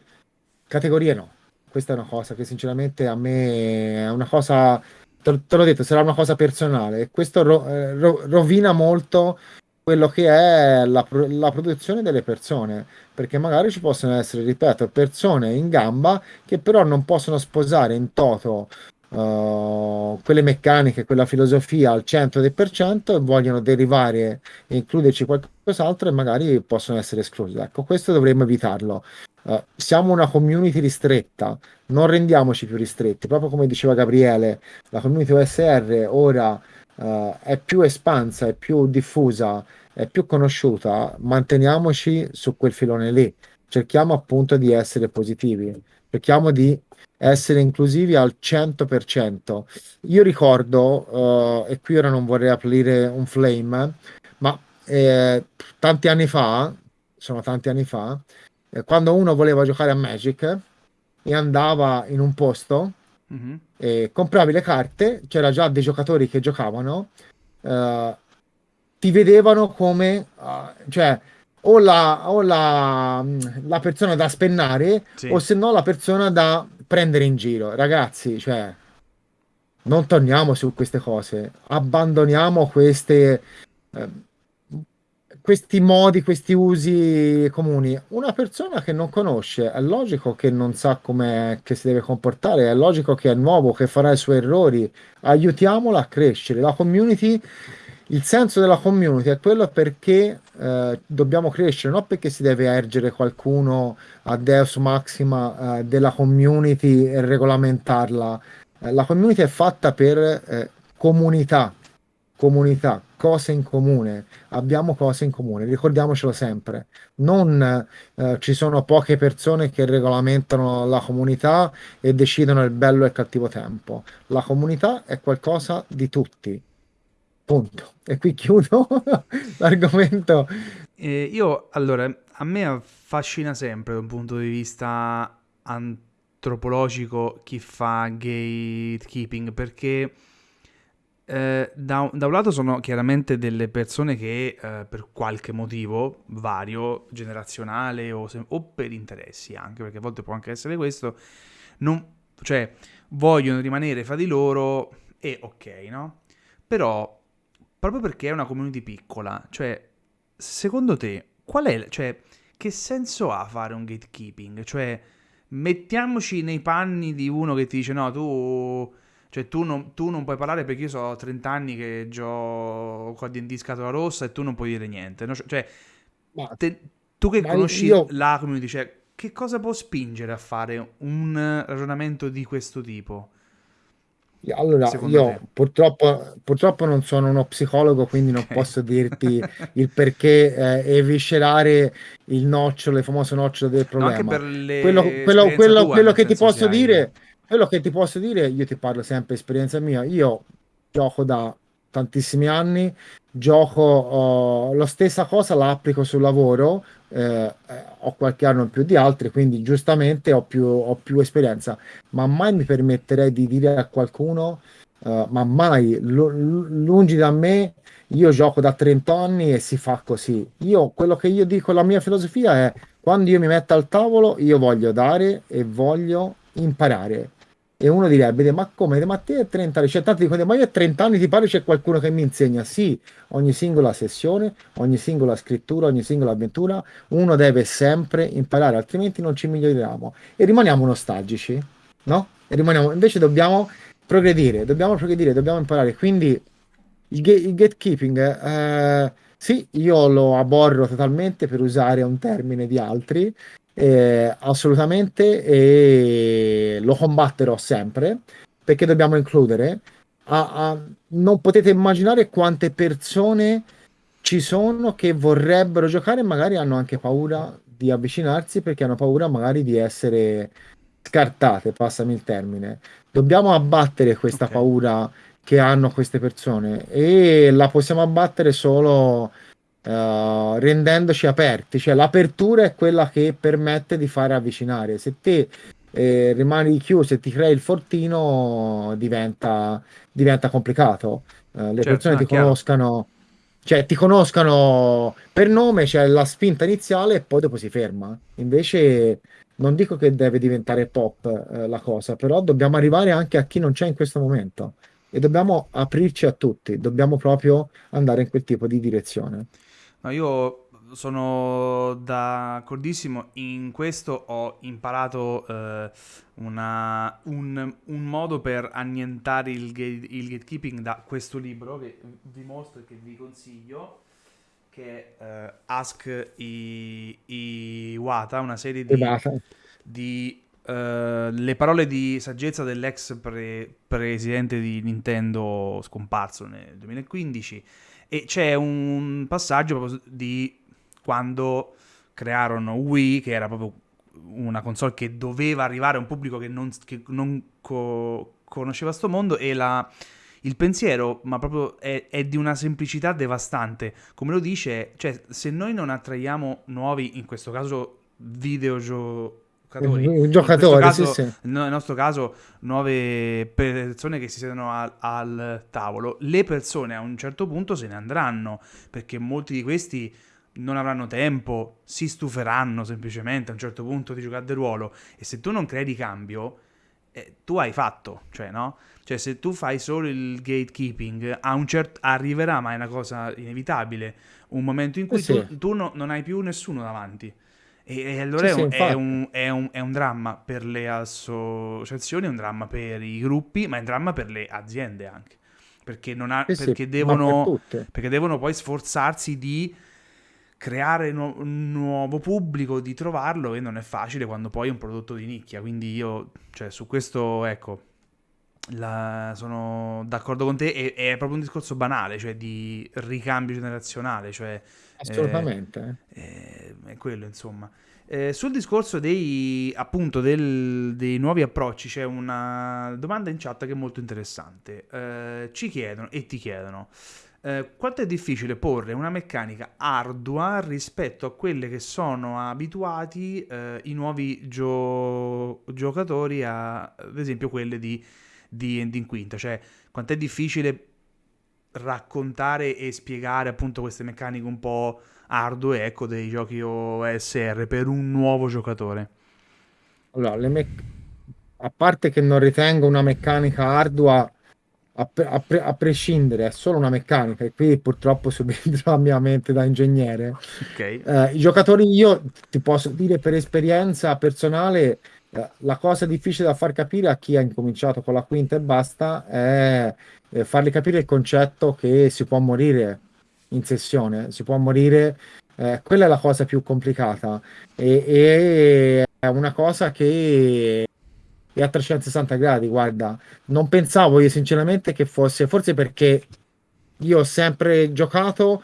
categorie no. Questa è una cosa che sinceramente a me è una cosa, te, te l'ho detto, sarà una cosa personale e questo ro, eh, ro, rovina molto quello che è la, la, produzione delle persone, perché magari ci possono essere, ripeto, persone in gamba che però non possono sposare in toto uh, quelle meccaniche, quella filosofia al 100% e vogliono derivare e includerci qualcos'altro e magari possono essere esclusi. Ecco, questo dovremmo evitarlo. Uh, siamo una community ristretta, non rendiamoci più ristretti, proprio come diceva Gabriele, la community OSR ora uh, è più espansa, è più diffusa, è più conosciuta, manteniamoci su quel filone lì. Cerchiamo appunto di essere positivi, cerchiamo di essere inclusivi al 100%. Io ricordo, uh, e qui ora non vorrei aprire un flame, ma eh, tanti anni fa, sono tanti anni fa, eh, quando uno voleva giocare a Magic e andava in un posto Mm-hmm. E compravi le carte, c'era già dei giocatori che giocavano, uh, ti vedevano come, uh, cioè, o, la, o la, la, persona da spennare, sì. o se no la persona da prendere in giro. Ragazzi, cioè, non torniamo su queste cose, abbandoniamo queste... Uh, questi modi, questi usi comuni. Una persona che non conosce, è logico che non sa come si deve comportare, è logico che è nuovo, che farà i suoi errori. Aiutiamola a crescere. La community, il senso della community è quello perché eh, dobbiamo crescere, non perché si deve ergere qualcuno a Deus Maxima eh, della community e regolamentarla. Eh, la community è fatta per eh, comunità, comunità, cose in comune, abbiamo cose in comune, ricordiamocelo sempre. Non eh, ci sono poche persone che regolamentano la comunità e decidono il bello e il cattivo tempo. La comunità è qualcosa di tutti. Punto. E qui chiudo (laughs) l'argomento. Eh, io, allora, a me affascina sempre da un punto di vista antropologico chi fa gatekeeping perché eh, da, da, un lato sono chiaramente delle persone che eh, per qualche motivo vario, generazionale o, se, o, per interessi anche, perché a volte può anche essere questo, non, cioè vogliono rimanere fra di loro e ok, no? Però, proprio perché è una community piccola, cioè, secondo te, qual è, cioè, che senso ha fare un gatekeeping? Cioè, mettiamoci nei panni di uno che ti dice no, tu cioè tu non, tu non, puoi parlare perché io so 30 anni che gioco a D&D scatola rossa e tu non puoi dire niente. No? Cioè, te, tu che conosci io... la community, cioè, che cosa può spingere a fare un ragionamento di questo tipo? Allora, io purtroppo, purtroppo, non sono uno psicologo, quindi non okay. posso dirti (laughs) il perché eh, eviscerare il nocciolo, il famoso nocciolo del problema. No, quello, quello, quello, quello che ti posso dire quello che ti posso dire, io ti parlo sempre esperienza mia, io gioco da tantissimi anni, gioco oh, la stessa cosa la applico sul lavoro, eh, ho qualche anno in più di altri, quindi giustamente ho più, ho più esperienza, ma mai mi permetterei di dire a qualcuno, uh, ma mai, lungi da me, io gioco da 30 anni e si fa così. Io, quello che io dico, la mia filosofia è, quando io mi metto al tavolo, io voglio dare e voglio imparare e uno direbbe, ma come? Ma te hai 30 anni, cioè tanti dicono, ma io ho 30 anni, ti pare c'è qualcuno che mi insegna? Sì, ogni singola sessione, ogni singola scrittura, ogni singola avventura, uno deve sempre imparare, altrimenti non ci miglioriamo e rimaniamo nostalgici, no? E rimaniamo, invece dobbiamo progredire, dobbiamo progredire, dobbiamo imparare. Quindi il, ga- il gatekeeping, eh, sì, io lo aborro totalmente per usare un termine di altri, eh, assolutamente, e lo combatterò sempre perché dobbiamo includere. A, a, non potete immaginare quante persone ci sono che vorrebbero giocare e magari hanno anche paura di avvicinarsi perché hanno paura magari di essere scartate, passami il termine. Dobbiamo abbattere questa okay. paura che hanno queste persone e la possiamo abbattere solo uh, rendendoci aperti, cioè l'apertura è quella che permette di fare avvicinare. Se te eh, rimani chiuso e ti crei il fortino, diventa, diventa complicato. Uh, le certo, persone ti chiaro. conoscano, cioè ti conoscano per nome, c'è la spinta iniziale e poi dopo si ferma. Invece non dico che deve diventare pop eh, la cosa, però dobbiamo arrivare anche a chi non c'è in questo momento e dobbiamo aprirci a tutti, dobbiamo proprio andare in quel tipo di direzione. No, io sono d'accordissimo, in questo ho imparato eh, una, un, un, modo per annientare il, gate, il, gatekeeping da questo libro che vi mostro e che vi consiglio, che è eh, Ask I, Iwata, una serie di, di uh, le parole di saggezza dell'ex pre- presidente di Nintendo scomparso nel 2015 e c'è un passaggio di quando crearono Wii, che era proprio una console che doveva arrivare a un pubblico che non, che non co- conosceva sto mondo e la, il pensiero, ma proprio è, è, di una semplicità devastante. Come lo dice, cioè se noi non attraiamo nuovi, in questo caso videogiochi, giocatori. Un giocatore, caso, sì, sì. Nel nostro caso, nuove persone che si siedono al, al, tavolo. Le persone a un certo punto se ne andranno perché molti di questi non avranno tempo, si stuferanno semplicemente a un certo punto di giocare del ruolo. E se tu non crei di cambio, eh, tu hai fatto, cioè, no? Cioè, se tu fai solo il gatekeeping, a un certo, arriverà, ma è una cosa inevitabile, un momento in cui eh tu, tu no, non hai più nessuno davanti. E, e allora sì, è, un, sì, è, un, è, un, è, un, dramma per le associazioni, è un dramma per i gruppi, ma è un dramma per le aziende anche. Perché, ha, sì, perché, devono, per perché devono poi sforzarsi di creare nu- un nuovo pubblico, di trovarlo e non è facile quando poi è un prodotto di nicchia. Quindi io, cioè, su questo, ecco, la, sono d'accordo con te. E, è proprio un discorso banale, cioè di ricambio generazionale, cioè Assolutamente. Eh, eh, è quello, insomma. Eh, sul discorso dei, appunto, del, dei nuovi approcci c'è una domanda in chat che è molto interessante. Eh, ci chiedono e ti chiedono eh, quanto è difficile porre una meccanica ardua rispetto a quelle che sono abituati eh, i nuovi gio- giocatori a, ad esempio, quelle di D&D in quinta. Cioè, quanto è difficile raccontare e spiegare appunto queste meccaniche un po' ardue ecco, dei giochi OSR per un nuovo giocatore? Allora, le me- a parte che non ritengo una meccanica ardua a, pre- a, pre- a, prescindere, è solo una meccanica e qui purtroppo (laughs) subentra la mia mente da ingegnere. Okay. Eh, I giocatori, io ti posso dire per esperienza personale, la cosa difficile da far capire a chi ha incominciato con la quinta e basta è eh, fargli capire il concetto che si può morire in sessione, si può morire, eh, quella è la cosa più complicata. E, e è una cosa che è a 360 gradi, guarda, non pensavo io sinceramente che fosse, forse perché io ho sempre giocato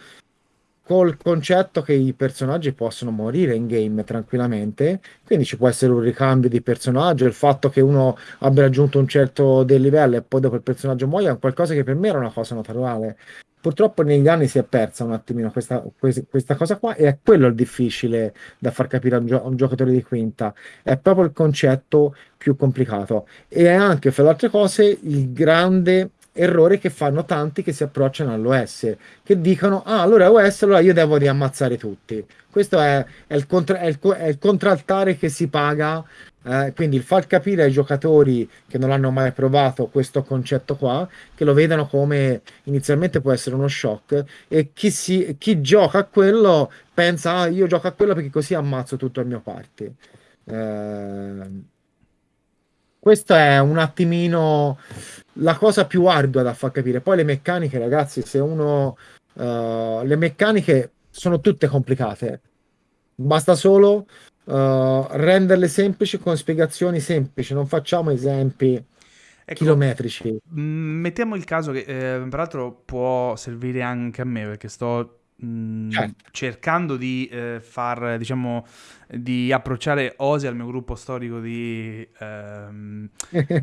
col concetto che i personaggi possono morire in game tranquillamente, quindi ci può essere un ricambio di personaggio, il fatto che uno abbia raggiunto un certo del livello e poi dopo il personaggio muoia è qualcosa che per me era una cosa naturale. Purtroppo negli anni si è persa un attimino questa, questa cosa qua e è quello il difficile da far capire a un, gio- un giocatore di quinta, è proprio il concetto più complicato e è anche, fra le altre cose, il grande errore che fanno tanti che si approcciano all'OS, che dicono, ah, allora OS, allora io devo riammazzare tutti. Questo è, è, il, contra- è, il, è il contraltare che si paga eh, quindi il far capire ai giocatori che non hanno mai provato questo concetto qua, che lo vedano come inizialmente può essere uno shock, e chi, si, chi gioca a quello pensa, ah, io gioco a quello perché così ammazzo tutto il mio party. Eh, questo è un attimino la cosa più ardua da far capire. Poi le meccaniche, ragazzi, se uno... Uh, le meccaniche sono tutte complicate. Basta solo uh, renderle semplici con spiegazioni semplici, non facciamo esempi ecco, chilometrici. Mettiamo il caso che, eh, peraltro, può servire anche a me perché sto Mm, certo. cercando di eh, far, diciamo, di approcciare Ose al mio gruppo storico di, ehm,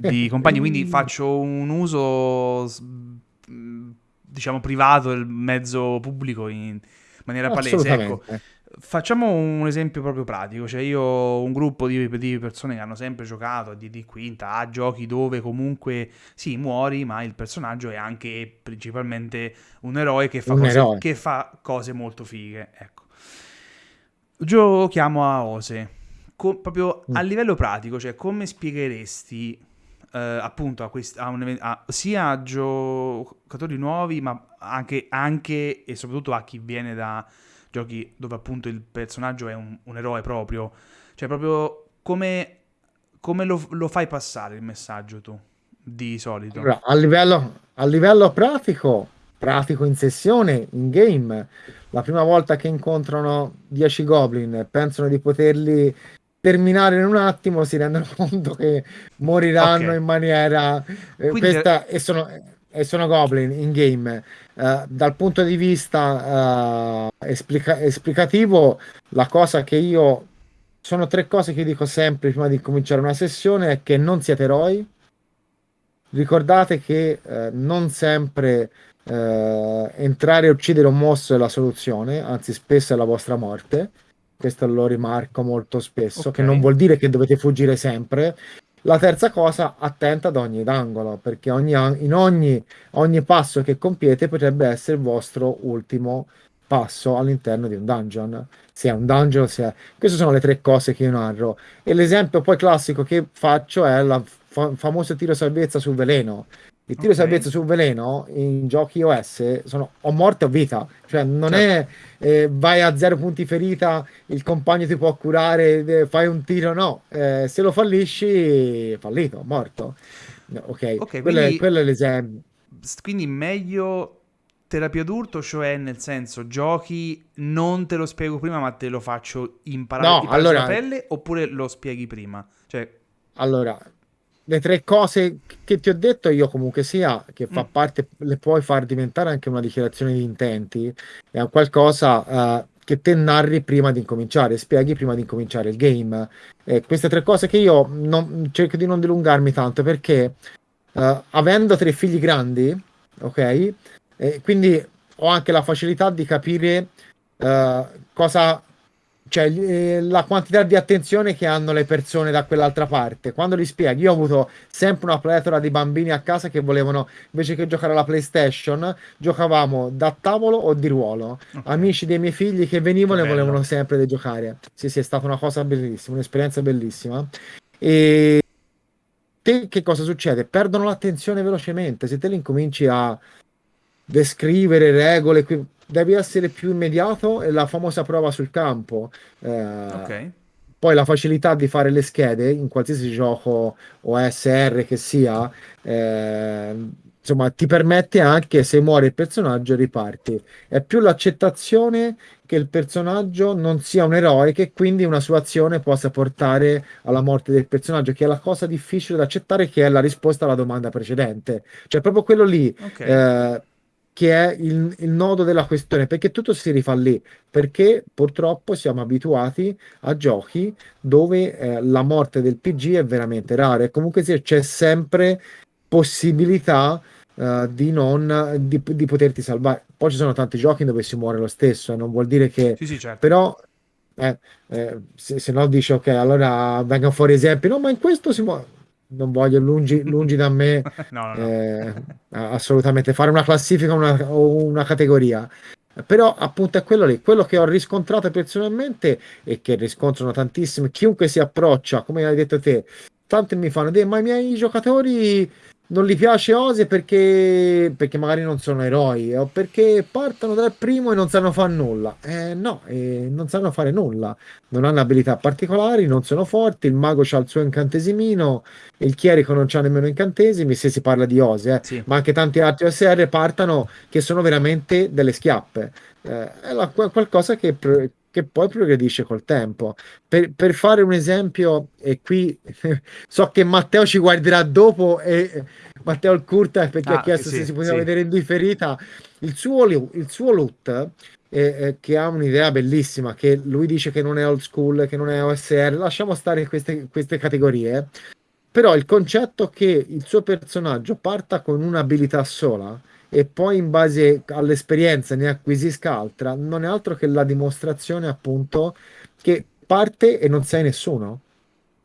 di (laughs) compagni, quindi faccio un uso, diciamo, privato del mezzo pubblico in maniera palese. Ecco, Facciamo un esempio proprio pratico, cioè io ho un gruppo di, di persone che hanno sempre giocato a D&D quinta, a giochi dove comunque sì, muori, ma il personaggio è anche principalmente un eroe che fa, un cose, eroe. Che fa cose molto fighe, ecco. Giochiamo a Ose, Co- proprio mm. a livello pratico, cioè come spiegheresti eh, appunto a questi, a un, a, sia a giocatori nuovi, ma anche, anche e soprattutto a chi viene da giochi dove appunto il personaggio è un, un eroe proprio. Cioè proprio come, come lo, lo, fai passare il messaggio tu, di solito? Allora, a, livello, a livello pratico, pratico in sessione, in game, la prima volta che incontrano 10 goblin pensano di poterli terminare in un attimo si rendono (laughs) conto che moriranno okay. in maniera eh, Quindi... questa e sono e sono goblin in game. Uh, dal punto di vista uh, esplica- esplicativo, la cosa che io sono tre cose che dico sempre prima di cominciare una sessione è che non siete eroi. Ricordate che uh, non sempre entrare e uccidere un mostro è la soluzione, anzi spesso è la vostra morte. Questo lo rimarco molto spesso, okay. che non vuol dire che dovete fuggire sempre, la terza cosa, attenta ad ogni angolo, perché ogni, in ogni, ogni passo che compiete potrebbe essere il vostro ultimo passo all'interno di un dungeon. Se è un dungeon, se è... Queste sono le tre cose che io narro. E l'esempio poi classico che faccio è il fa- famoso tiro salvezza sul veleno. Il tiro okay. salvezza sul veleno in giochi OS sono o morte o vita, cioè non certo. è eh, vai a zero punti ferita, il compagno ti può curare, eh, fai un tiro, no, eh, se lo fallisci, fallito, morto. No, ok, okay quello, quindi, è, quello, è, l'esempio. Quindi meglio terapia d'urto, cioè nel senso giochi, non te lo spiego prima, ma te lo faccio imparare no, allora, pelle, oppure lo spieghi prima? Cioè... Allora, le tre cose che ti ho detto io comunque sia che fa mm. parte le puoi far diventare anche una dichiarazione di intenti è un qualcosa uh, che te narri prima di incominciare spieghi prima di incominciare il game eh, queste tre cose che io non, cerco di non dilungarmi tanto perché uh, avendo tre figli grandi ok eh, quindi ho anche la facilità di capire uh, cosa cioè eh, la quantità di attenzione che hanno le persone da quell'altra parte. Quando li spieghi, io ho avuto sempre una pletora di bambini a casa che volevano, invece che giocare alla PlayStation, giocavamo da tavolo o di ruolo. Okay. Amici dei miei figli che venivano e volevano sempre giocare. Sì, sì, è stata una cosa bellissima, un'esperienza bellissima. E te che cosa succede? Perdono l'attenzione velocemente. Se te li incominci a descrivere regole, devi essere più immediato e la famosa prova sul campo. Eh, ok. Poi la facilità di fare le schede in qualsiasi gioco OSR che sia, eh, insomma, ti permette anche se muore il personaggio riparti. È più l'accettazione che il personaggio non sia un eroe, che quindi una sua azione possa portare alla morte del personaggio, che è la cosa difficile da accettare, che è la risposta alla domanda precedente. Cioè, proprio quello lì. Okay. Eh, che è il, il nodo della questione, perché tutto si rifà lì, perché purtroppo siamo abituati a giochi dove eh, la morte del PG è veramente rara e comunque c'è sempre possibilità uh, di, non, di, di, poterti salvare. Poi ci sono tanti giochi dove si muore lo stesso, eh, non vuol dire che... Sì, sì, certo. Però eh, eh, se, se, no dici ok, allora vengono fuori esempi, no, ma in questo si muore. Non voglio lungi, (laughs) lungi da me no, no, no. Eh, assolutamente fare una classifica una, o una categoria. Però appunto è quello lì, quello che ho riscontrato personalmente e che riscontrano tantissimi, chiunque si approccia, come hai detto te, tanti mi fanno dire ma i miei giocatori non gli piace Ose perché, perché magari non sono eroi o perché partono dal primo e non sanno fare nulla. Eh, no, eh, non sanno fare nulla, non hanno abilità particolari, non sono forti. Il mago ha il suo incantesimino, il chierico non ha nemmeno incantesimi. Se si parla di Ose, eh. sì. ma anche tanti altri OSR partono che sono veramente delle schiappe. Eh, è la, qualcosa che, che poi progredisce col tempo. Per, per, fare un esempio, e qui (laughs) so che Matteo ci guarderà dopo, e Matteo il Curta perché ah, ha chiesto sì, se si poteva sì. vedere in differita, il suo, il suo loot, eh, che ha un'idea bellissima, che lui dice che non è old school, che non è OSR, lasciamo stare queste, queste categorie, però il concetto che il suo personaggio parta con un'abilità sola, e poi in base all'esperienza ne acquisisca altra, non è altro che la dimostrazione appunto che parte e non sei nessuno.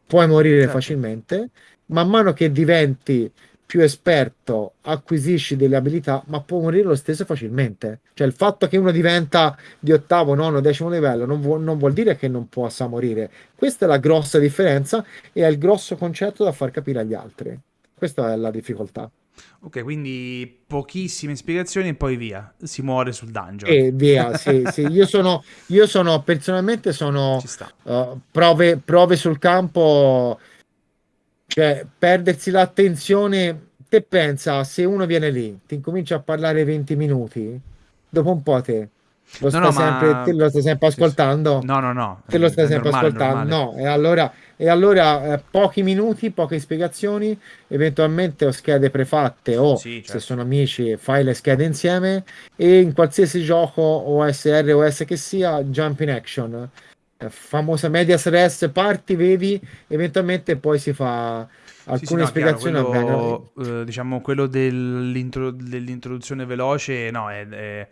Puoi morire certo. facilmente, man mano che diventi più esperto acquisisci delle abilità, ma può morire lo stesso facilmente. Cioè il fatto che uno diventa di ottavo, nono, decimo livello non, vu- non vuol dire che non possa morire. Questa è la grossa differenza e è il grosso concetto da far capire agli altri. Questa è la difficoltà. Ok, quindi pochissime spiegazioni e poi via, si muore sul dungeon. E via, sì, sì. (laughs) Io sono, io sono personalmente sono uh, prove, prove sul campo, cioè perdersi l'attenzione. Te pensa, se uno viene lì, ti incomincia a parlare 20 minuti, dopo un po' te lo no, no, sempre, ma... te lo stai sempre ascoltando? No, no, no. Te lo stai sempre normale, ascoltando? No, e allora, e allora eh, pochi minuti, poche spiegazioni, eventualmente ho schede prefatte o sì, certo. se sono amici fai le schede insieme e in qualsiasi gioco OSR o OS che sia, jump in action. Eh, famosa medias res, parti, vedi, eventualmente poi si fa alcune sì, sì, no, spiegazioni chiaro, quello, eh, diciamo quello dell'intro, dell'introduzione veloce no è, è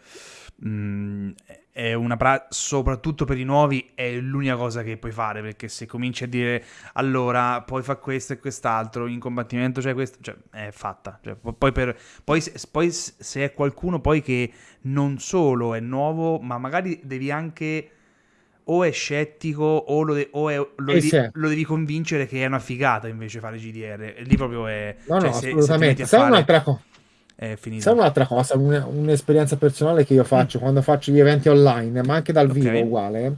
Mm, è una pra- soprattutto per i nuovi è l'unica cosa che puoi fare perché se cominci a dire allora poi fa questo e quest'altro in combattimento c'è questo cioè è fatta. Cioè, poi, per, poi, poi, se è qualcuno poi che non solo è nuovo ma magari devi anche o è scettico o, lo, de- o è, lo, devi, lo, devi, convincere che è una figata invece fare GDR lì proprio è no cioè, no se, assolutamente. se fare... un'altra cosa è finita. Sai un'altra cosa, un, un'esperienza personale che io faccio mm. quando faccio gli eventi online, ma anche dal okay. vivo uguale.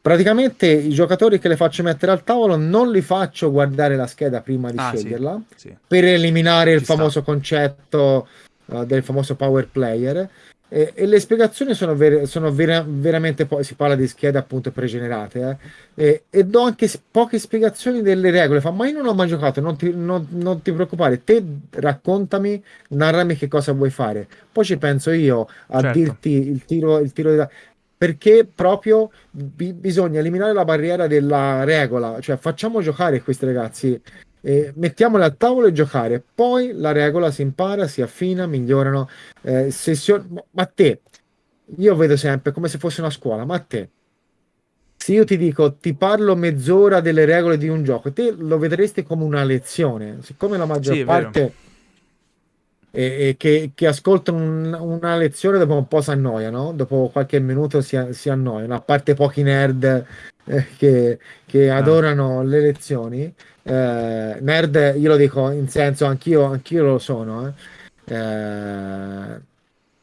Praticamente i giocatori che le faccio mettere al tavolo non li faccio guardare la scheda prima di ah, sceglierla sì, sì. per eliminare Ci il sta. famoso concetto uh, del famoso power player e, e le spiegazioni sono, ver- sono vera- veramente poi si parla di schede appunto pregenerate eh? e, e, do anche poche spiegazioni delle regole fa ma io non ho mai giocato non ti, non, non ti preoccupare te raccontami narrami che cosa vuoi fare poi ci penso io a certo. dirti il tiro, il tiro della perché proprio bi- bisogna eliminare la barriera della regola, cioè facciamo giocare questi ragazzi eh, mettiamole al tavolo e giocare. Poi la regola si impara, si affina, migliorano. Eh, sessioni... Ma te, io vedo sempre come se fosse una scuola, ma te, se io ti dico ti parlo mezz'ora delle regole di un gioco, te lo vedresti come una lezione. Siccome la maggior sì, parte e, e che, che, ascoltano un, una lezione dopo un po' si annoiano, dopo qualche minuto si, si annoiano, a parte pochi nerd eh, che, che ah. adorano le lezioni eh, nerd, io lo dico in senso, anch'io, anch'io lo sono. Eh. Eh,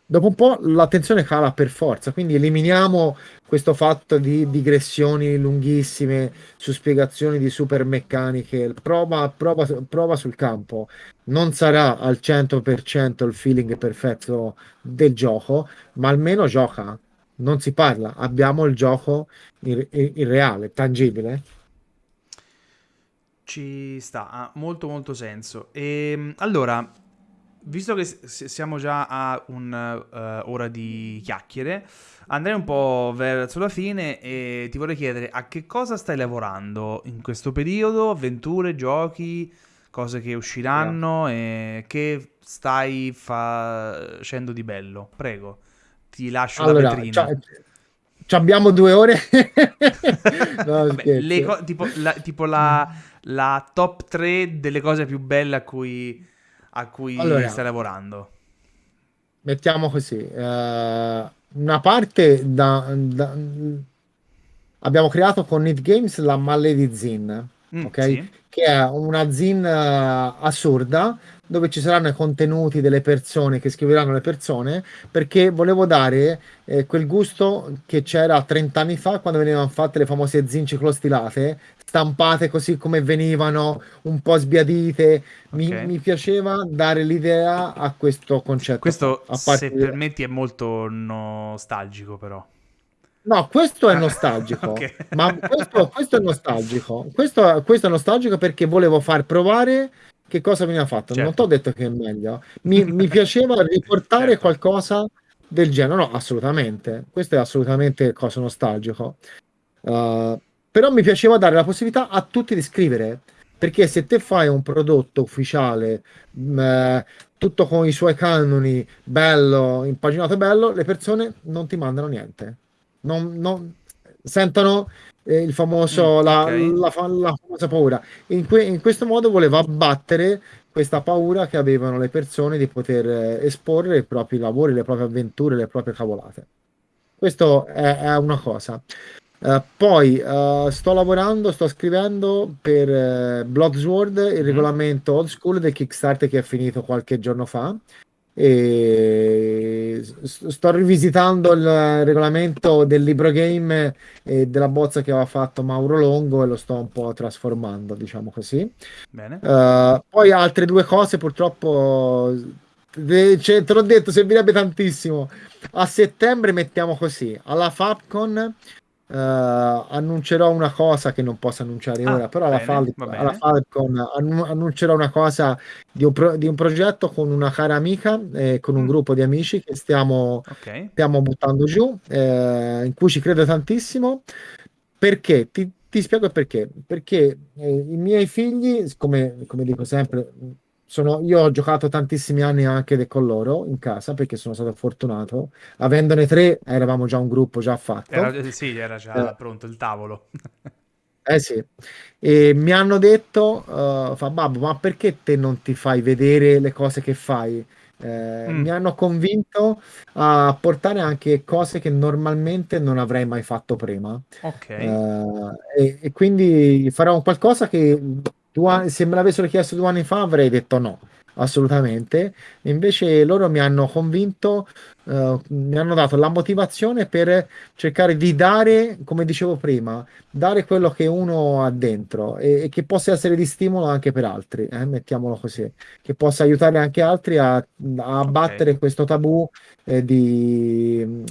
dopo un po' l'attenzione cala per forza, quindi eliminiamo questo fatto di digressioni lunghissime su spiegazioni di super meccaniche. Prova, prova, prova sul campo. Non sarà al 100% il feeling perfetto del gioco, ma almeno gioca. Non si parla, abbiamo il gioco in, in, in reale, tangibile. Ci sta, ha molto molto senso. E ehm, allora, visto che siamo già a un'ora uh, di chiacchiere, andrei un po' verso la fine e ti vorrei chiedere a che cosa stai lavorando in questo periodo, avventure, giochi, cose che usciranno yeah. e che stai facendo di bello. Prego, ti lascio allora, la vetrina. Ci abbiamo due ore. (laughs) no, Vabbè, co- tipo, la, tipo la, la, top 3 delle cose più belle a cui, a cui allora, stai lavorando. Mettiamo così. Uh, una parte da, da, abbiamo creato con Need Games la Maledi mm, ok? Sì. Che è una zin uh, assurda dove ci saranno i contenuti delle persone che scriveranno le persone, perché volevo dare eh, quel gusto che c'era 30 anni fa quando venivano fatte le famose zin ciclostilate, stampate così come venivano, un po' sbiadite. Mi, okay. mi piaceva dare l'idea a questo concetto. Questo, se di... permetti, è molto nostalgico però. No, questo è nostalgico, (laughs) okay. ma questo, questo, è nostalgico. Questo, questo, è nostalgico perché volevo far provare che cosa veniva fatto. Certo. Non ti ho detto che è meglio. Mi, mi piaceva (laughs) riportare certo. qualcosa del genere. No, assolutamente. Questo è assolutamente cosa nostalgico. Uh, però mi piaceva dare la possibilità a tutti di scrivere. Perché se te fai un prodotto ufficiale, mh, eh, tutto con i suoi canoni, bello, impaginato e bello, le persone non ti mandano niente. Non, non sentono eh, il famoso, mm, la, okay. la, la, la, famosa paura. In, que, in, questo modo voleva abbattere questa paura che avevano le persone di poter eh, esporre i propri lavori, le proprie avventure, le proprie cavolate. Questo è, è una cosa. Uh, poi uh, sto lavorando, sto scrivendo per uh, Bloodsword il mm. regolamento old school del Kickstarter che è finito qualche giorno fa e sto rivisitando il regolamento del libro game e della bozza che aveva fatto Mauro Longo e lo sto un po' trasformando, diciamo così. Uh, poi altre due cose purtroppo cioè, te l'ho detto, servirebbe tantissimo. A settembre mettiamo così, alla Fabcon Uh, annuncerò una cosa che non posso annunciare ah, ora, però bene, alla, Fal- alla, Falcon annu- annuncerò una cosa di un, pro- di un, progetto con una cara amica e eh, con un mm. gruppo di amici che stiamo, okay. stiamo buttando giù, eh, in cui ci credo tantissimo. Perché? Ti, ti spiego perché. Perché eh, i miei figli, come, come dico sempre, sono, io ho giocato tantissimi anni anche con loro in casa perché sono stato fortunato. Avendone tre, eravamo già un gruppo già fatto. Era, sì, era già eh. pronto il tavolo. (laughs) eh sì, e mi hanno detto, uh, fa babbo, ma perché te non ti fai vedere le cose che fai? Eh, mm. Mi hanno convinto a portare anche cose che normalmente non avrei mai fatto prima. Ok. Uh, e, e, quindi farò qualcosa che Due, se me l'avessero chiesto due anni fa avrei detto no, assolutamente. Invece loro mi hanno convinto, uh, mi hanno dato la motivazione per cercare di dare, come dicevo prima, dare quello che uno ha dentro e, e che possa essere di stimolo anche per altri, eh, mettiamolo così, che possa aiutare anche altri a, a abbattere okay. questo tabù eh, di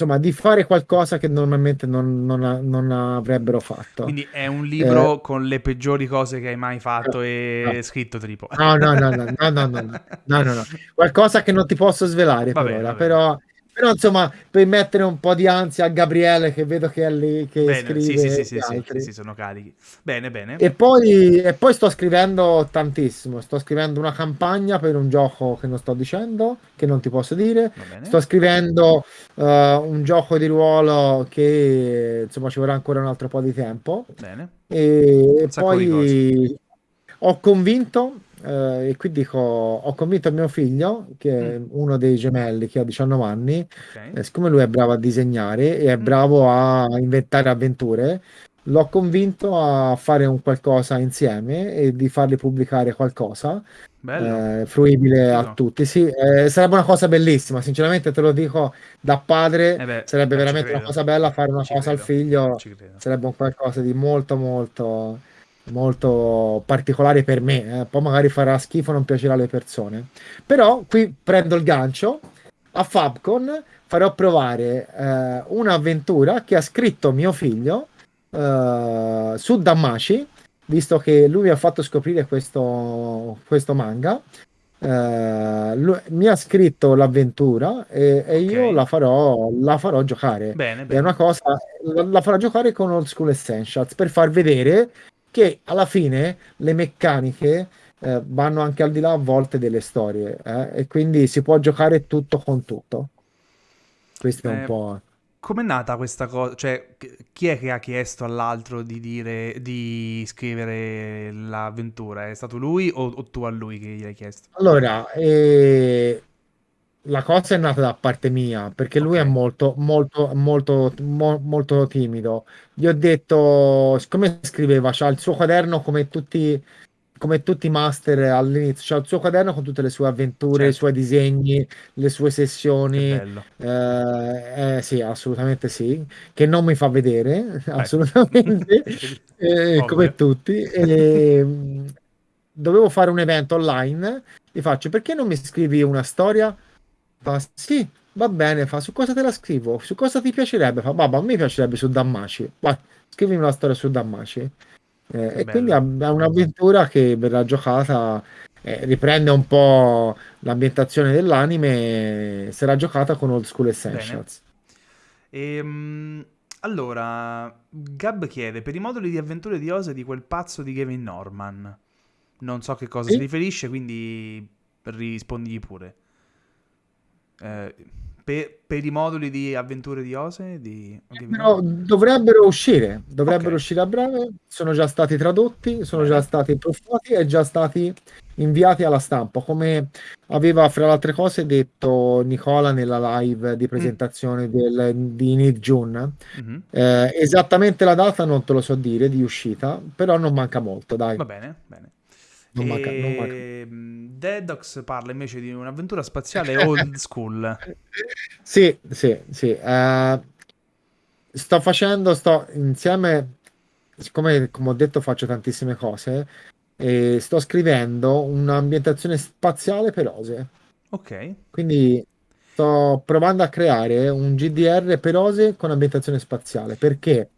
insomma, di fare qualcosa che normalmente non, non, non avrebbero fatto. Quindi è un libro eh, con le peggiori cose che hai mai fatto e no. scritto tipo. No, no, no, no, no, no, no, no, no, no, (laughs) qualcosa che non ti posso svelare per ora, però però insomma, per mettere un po' di ansia a Gabriele, che vedo che è lì che bene, scrive. Sì, sì, sì, sì, sì, sì, sono carichi. Bene, bene. E poi, e poi sto scrivendo tantissimo. Sto scrivendo una campagna per un gioco che non sto dicendo, che non ti posso dire. Sto scrivendo uh, un gioco di ruolo che insomma ci vorrà ancora un altro po' di tempo. Bene. E poi ho convinto Uh, e qui dico, ho convinto mio figlio, che è mm. uno dei gemelli che ha 19 anni, okay. eh, siccome lui è bravo a disegnare e è mm. bravo a inventare avventure, l'ho convinto a fare un qualcosa insieme e di farli pubblicare qualcosa eh, fruibile a tutti. Sì, eh, sarebbe una cosa bellissima, sinceramente te lo dico da padre, eh beh, sarebbe veramente una cosa bella fare una ci cosa credo. al figlio, sarebbe un qualcosa di molto molto molto particolare per me, eh. poi magari farà schifo, non piacerà alle persone. Però qui prendo il gancio, a Fabcon farò provare eh, un'avventura che ha scritto mio figlio eh, su Damashi, visto che lui mi ha fatto scoprire questo, questo manga. eh, lui- mi ha scritto l'avventura e, e Ok, io la farò, la farò giocare. bene, È una bene. cosa, la, la farò giocare con Old School Essentials per far vedere che alla fine le meccaniche eh, vanno anche al di là a volte delle storie, eh, e quindi si può giocare tutto con tutto. Questo è un Eh, po'. com'è nata questa cosa? Cioè, chi chi è che ha chiesto all'altro di dire, di scrivere l'avventura? È stato lui o, o tu a lui che gli hai chiesto? Allora, eh, la cosa è nata da parte mia perché lui è Ok, molto, molto, molto, mo- molto timido. Gli ho detto, siccome scriveva, c'ha il suo quaderno come tutti, come tutti i master all'inizio, c'ha il suo quaderno con tutte le sue avventure, i certo, suoi disegni, le sue sessioni. Eh, eh, sì, assolutamente sì, che non mi fa vedere, (laughs) Ecco, assolutamente, (laughs) eh, come tutti. E, mh, dovevo fare un evento online, gli faccio, perché non mi scrivi una storia? Fa, sì, va bene, fa, su cosa te la scrivo? Su cosa ti piacerebbe? Fa, babà, a me piacerebbe su Dammaci. Vai, scrivimi una storia su Dammaci. Eh, e quindi è un'avventura che verrà giocata, eh, riprende un po' l'ambientazione dell'anime, sarà giocata con Old School. Essentials. Ehm, allora, Gab chiede, per i moduli di avventure di Ose di quel pazzo di Gavin Norman. Non so che cosa si Sì? riferisce, quindi rispondigli pure. Eh, per, per i moduli di avventure di Ose di Però Norman? dovrebbero uscire, dovrebbero uscire a breve, sono già stati tradotti, sono già stati profuati e già stati inviati alla stampa, come aveva fra le altre cose detto Nicola nella live di Mm, presentazione del, di Need June. mhm. Eh, esattamente la data non te lo so dire di uscita, però non manca molto, dai, Va bene, bene. Non manca, non manca. E Dedox parla invece di un'avventura spaziale (laughs) old school. Sì, sì, sì. eh, sto facendo, sto insieme, siccome come ho detto faccio tantissime cose, e sto scrivendo un'ambientazione spaziale per Ose. Ok, Quindi sto provando a creare un GDR per Ose con ambientazione spaziale, perché,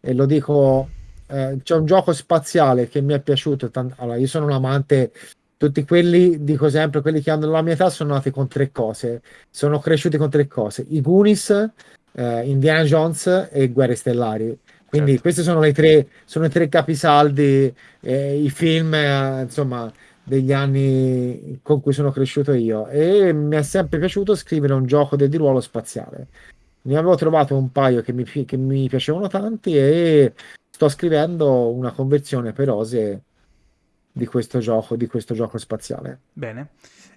e lo dico, eh, c'è un gioco spaziale che mi è piaciuto. tan- Allora, io sono un amante, tutti quelli, dico sempre, quelli che hanno la mia età sono nati con tre cose, sono cresciuti con tre cose, i Goonies, eh, Indiana Jones e Guerre Stellari. Quindi certo. questi sono le tre, sono i tre capisaldi, eh, i film, eh, insomma degli anni con cui sono cresciuto io e mi è sempre piaciuto scrivere un gioco del di ruolo spaziale. Ne avevo trovato un paio che mi, che mi piacevano tanti e sto scrivendo una conversione per Ose di questo gioco, di questo gioco spaziale. Bene.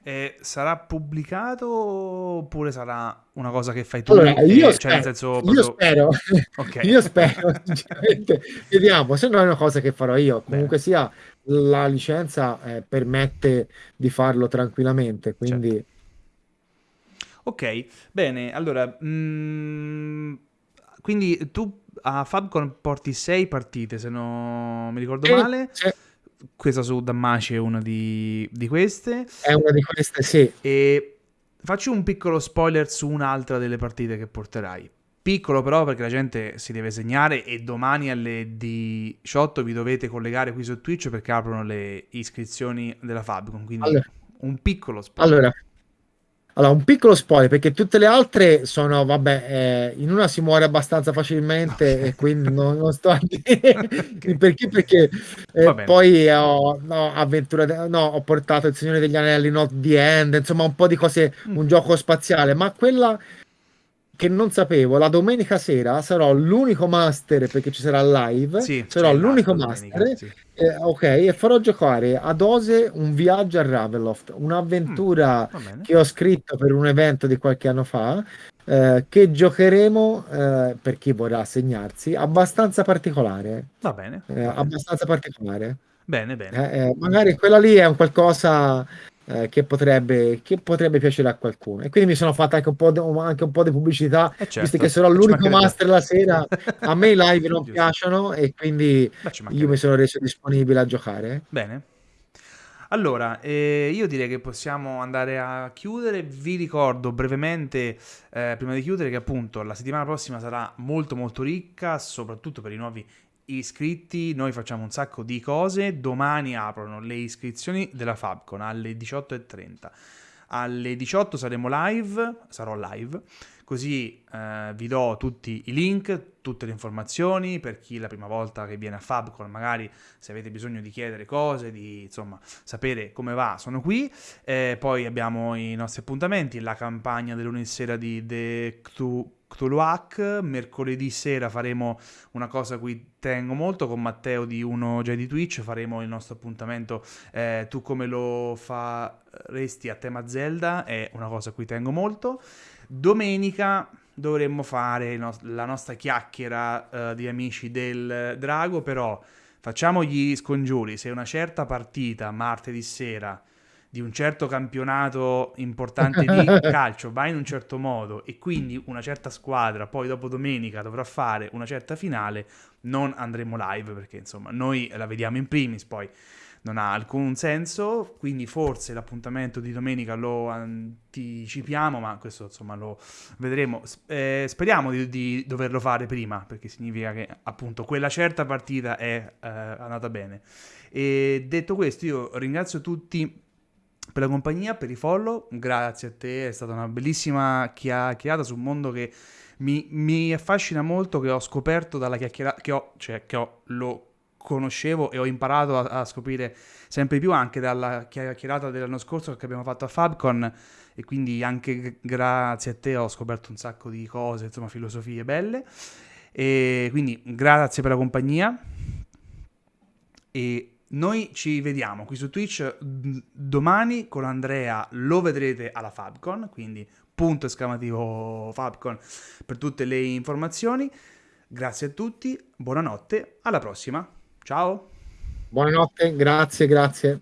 E sarà pubblicato oppure sarà una cosa che fai tu? Allora, io E, cioè, nel spero, senso io proprio... spero, (laughs) Ok. io spero, (laughs) sinceramente, vediamo, se no è una cosa che farò io. Bene, Comunque sia, la licenza eh, permette di farlo tranquillamente, certo. quindi Ok, bene. Allora, mm, quindi tu a Fabcon porti sei partite, se non mi ricordo sì, male. sì. Questa su Dammaci è una di, di queste. È una di queste, sì. E faccio un piccolo spoiler su un'altra delle partite che porterai. Piccolo però perché la gente si deve segnare e domani alle 18 vi dovete collegare qui su Twitch perché aprono le iscrizioni della Fabcon, quindi Allora, un piccolo spoiler. allora, allora, un piccolo spoiler perché tutte le altre sono, vabbè, eh, in una si muore abbastanza facilmente e quindi non, non sto a dire Ok. perché, perché eh, poi ho, no, avventura, no, ho portato Il Signore degli Anelli, Not the End, insomma un po' di cose, Mm, un gioco spaziale, ma quella che non sapevo, la domenica sera sarò l'unico master perché ci sarà live, Sì, sarò l'unico domenica, master, sì. Eh, ok, e farò giocare ad Ose un viaggio a Ravenloft, Mm, un'avventura bene. che ho scritto per un evento di qualche anno fa, eh, che giocheremo, eh, per chi vorrà segnarsi, abbastanza particolare, Va bene, eh, va bene. abbastanza particolare. Bene, bene. Eh, eh, magari quella lì è un qualcosa eh, che potrebbe, che potrebbe piacere a qualcuno. E quindi mi sono fatto anche un po' di, anche un po' di pubblicità, Eh visto che certo, sarò l'unico master la sera. (laughs) A me i live non piacciono e quindi io mi sono reso disponibile a giocare. Bene. Allora, eh, io direi che possiamo andare a chiudere. Vi ricordo brevemente, eh, prima di chiudere, che appunto la settimana prossima sarà molto molto ricca, soprattutto per i nuovi iscritti, noi facciamo un sacco di cose. Domani aprono le iscrizioni della Fabcon alle 18.30. Alle 18 saremo live, sarò live, così eh, vi do tutti i link, tutte le informazioni per chi è la prima volta che viene a Fabcon, magari se avete bisogno di chiedere cose, di insomma sapere come va, sono qui. Eh, poi abbiamo i nostri appuntamenti, la campagna del lunedì sera di The Cthulhu Cthulhuac. Mercoledì sera faremo una cosa a cui tengo molto con Matteo di Uno Jedi Twitch. Faremo il nostro appuntamento eh, Tu come lo faresti a tema Zelda. È una cosa a cui tengo molto. Domenica dovremmo fare no- la nostra chiacchiera uh, di amici del Drago, però facciamo gli scongiuri. Se una certa partita martedì sera di un certo campionato importante di (laughs) calcio va in un certo modo e quindi una certa squadra poi dopo domenica dovrà fare una certa finale, non andremo live perché insomma noi la vediamo in primis, poi non ha alcun senso, quindi forse l'appuntamento di domenica lo anticipiamo, ma questo insomma lo vedremo. Eh, speriamo di, di, doverlo fare prima, perché significa che appunto quella certa partita è eh, andata bene. E detto questo, io ringrazio tutti per la compagnia, per i follow, grazie a te, è stata una bellissima chiacchierata su un mondo che mi, mi affascina molto, che ho scoperto dalla chiacchierata, che ho, cioè che ho, lo conoscevo e ho imparato a, a, scoprire sempre più anche dalla chiacchierata dell'anno scorso che abbiamo fatto a Fabcon. E quindi anche grazie a te ho scoperto un sacco di cose, insomma filosofie belle. E quindi grazie per la compagnia. E noi ci vediamo qui su Twitch domani con Andrea, lo vedrete alla Fabcon, quindi punto esclamativo Fabcon per tutte le informazioni. Grazie a tutti, buonanotte, alla prossima. Ciao. Buonanotte, grazie, grazie.